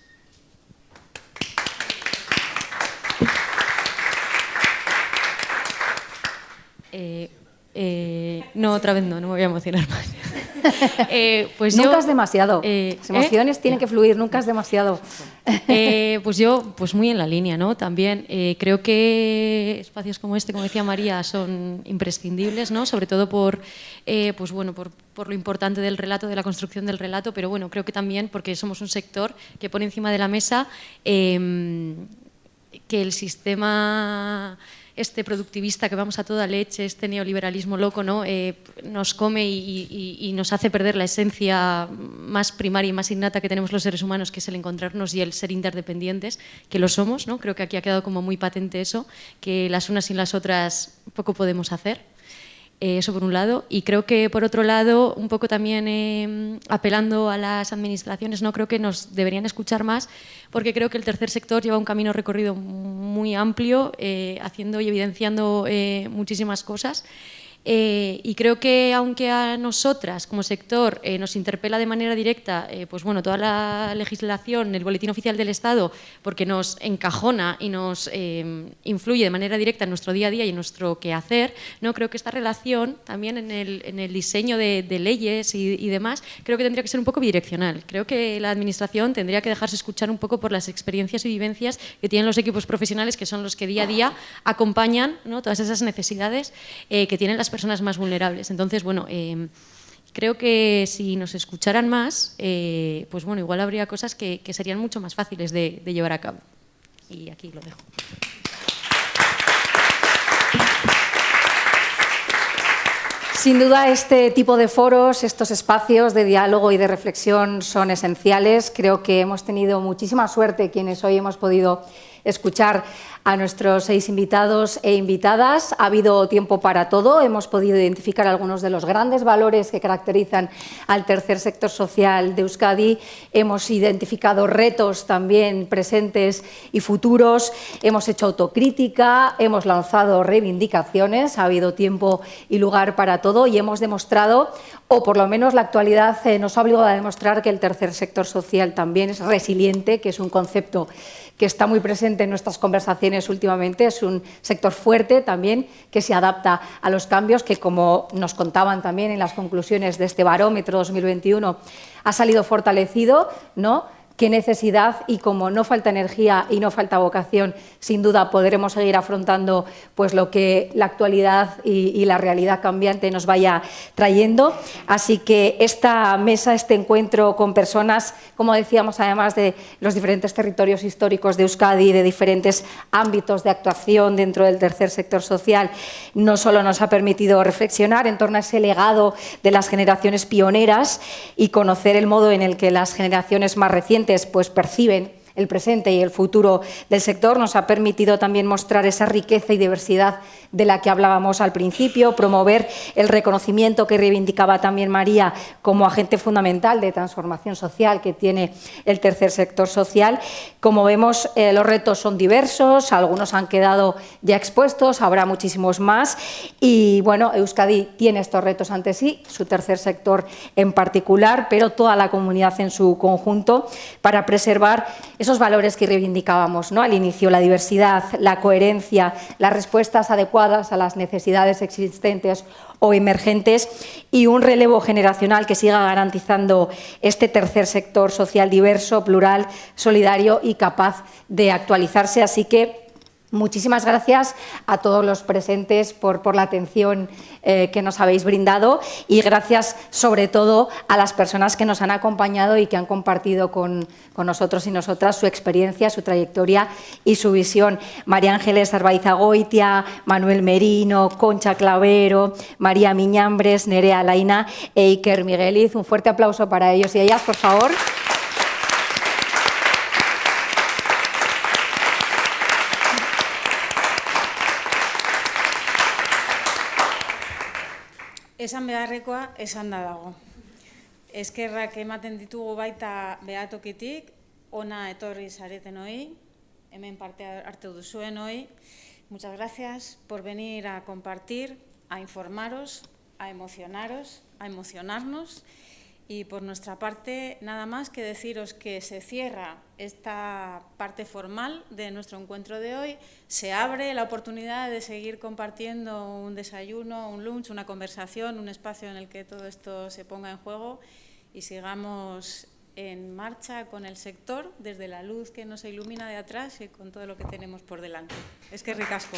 No, otra vez no, no me voy a emocionar más. Eh, pues nunca es demasiado. Eh, Las emociones ¿eh? tienen que fluir, nunca es demasiado. pues yo, pues muy en la línea, ¿no? También creo que espacios como este, como decía María, son imprescindibles, ¿no? Sobre todo por, pues bueno, por, por, lo importante del relato, de la construcción del relato, pero bueno, creo que también porque somos un sector que pone encima de la mesa em, que el sistema este productivista que vamos a toda leche, este neoliberalismo loco, ¿no? Eh, nos come y, nos hace perder la esencia más primaria y más innata que tenemos los seres humanos, que es el encontrarnos y el ser interdependientes, que lo somos. ¿no? Creo que aquí ha quedado como muy patente eso, que las unas sin las otras poco podemos hacer. Eh, eso por un lado. Y creo que por otro lado, un poco también eh, apelando a las administraciones, no creo que nos deberían escuchar más, porque creo que el tercer sector lleva un camino recorrido muy amplio, eh, haciendo y evidenciando muchísimas cosas. Eh, y creo que aunque a nosotras como sector eh, nos interpela de manera directa eh, pues bueno, toda la legislación, el boletín oficial del Estado, porque nos encajona y nos influye de manera directa en nuestro día a día y en nuestro quehacer, ¿no? creo que esta relación también en el, en el diseño de, leyes y, y, demás, creo que tendría que ser un poco bidireccional. Creo que la Administración tendría que dejarse escuchar un poco por las experiencias y vivencias que tienen los equipos profesionales, que son los que día a día acompañan ¿no? todas esas necesidades que tienen las personas más vulnerables. Entonces, bueno, eh, creo que si nos escucharan más, eh, pues bueno, igual habría cosas que, serían mucho más fáciles de llevar a cabo. Y aquí lo dejo. Sin duda, este tipo de foros, estos espacios de diálogo y de reflexión son esenciales. Creo que hemos tenido muchísima suerte quienes hoy hemos podido escuchar a nuestros seis invitados e invitadas. Ha habido tiempo para todo, hemos podido identificar algunos de los grandes valores que caracterizan al tercer sector social de Euskadi, hemos identificado retos también presentes y futuros, hemos hecho autocrítica, hemos lanzado reivindicaciones, ha habido tiempo y lugar para todo y hemos demostrado, o por lo menos la actualidad eh, nos ha obligado a demostrar que el tercer sector social también es resiliente, que es un concepto que está muy presente en nuestras conversaciones últimamente. Es un sector fuerte también que se adapta a los cambios, que como nos contaban también en las conclusiones de este barómetro 2021, ha salido fortalecido, ¿no? Qué necesidad y como no falta energía y no falta vocación, sin duda podremos seguir afrontando pues, lo que la actualidad y, la realidad cambiante nos vaya trayendo. Así que esta mesa, este encuentro con personas, como decíamos, además de los diferentes territorios históricos de Euskadi, de diferentes ámbitos de actuación dentro del tercer sector social, no solo nos ha permitido reflexionar en torno a ese legado de las generaciones pioneras y conocer el modo en el que las generaciones más recientes pues perciben el presente y el futuro del sector, nos ha permitido también mostrar esa riqueza y diversidad de la que hablábamos al principio, promover el reconocimiento que reivindicaba también María como agente fundamental de transformación social que tiene el tercer sector social. Como vemos, eh, los retos son diversos, algunos han quedado ya expuestos, habrá muchísimos más y bueno, Euskadi tiene estos retos ante sí, su tercer sector en particular, pero toda la comunidad en su conjunto para preservar esos valores que reivindicábamos ¿no? al inicio, la diversidad, la coherencia, las respuestas adecuadas a las necesidades existentes o emergentes y un relevo generacional que siga garantizando este tercer sector social diverso, plural, solidario y capaz de actualizarse. Así que Muchísimas gracias a todos los presentes por, la atención eh, que nos habéis brindado y gracias sobre todo a las personas que nos han acompañado y que han compartido con, con nosotros y nosotras su experiencia, su trayectoria y su visión. María Ángeles Arbaizagoitia, Manuel Merino, Concha Clavero, María Miñambres, Nerea Laina e Iker Migueliz. Un fuerte aplauso para ellos y ellas, por favor. Esan beharrekoa esan da dago. Eskerrak ematen ditugu baita behatokitik, ona etorri zareten hoi, hemen parte hartu duzuen hoi. Muchas gracias por venir a compartir, a informaros, a emocionaros, a emocionarnos Y por nuestra parte, nada más que deciros que se cierra esta parte formal de nuestro encuentro de hoy. Se abre la oportunidad de seguir compartiendo un desayuno, un lunch, una conversación, un espacio en el que todo esto se ponga en juego y sigamos en marcha con el sector desde la luz que nos ilumina de atrás y con todo lo que tenemos por delante. Es que ricasco.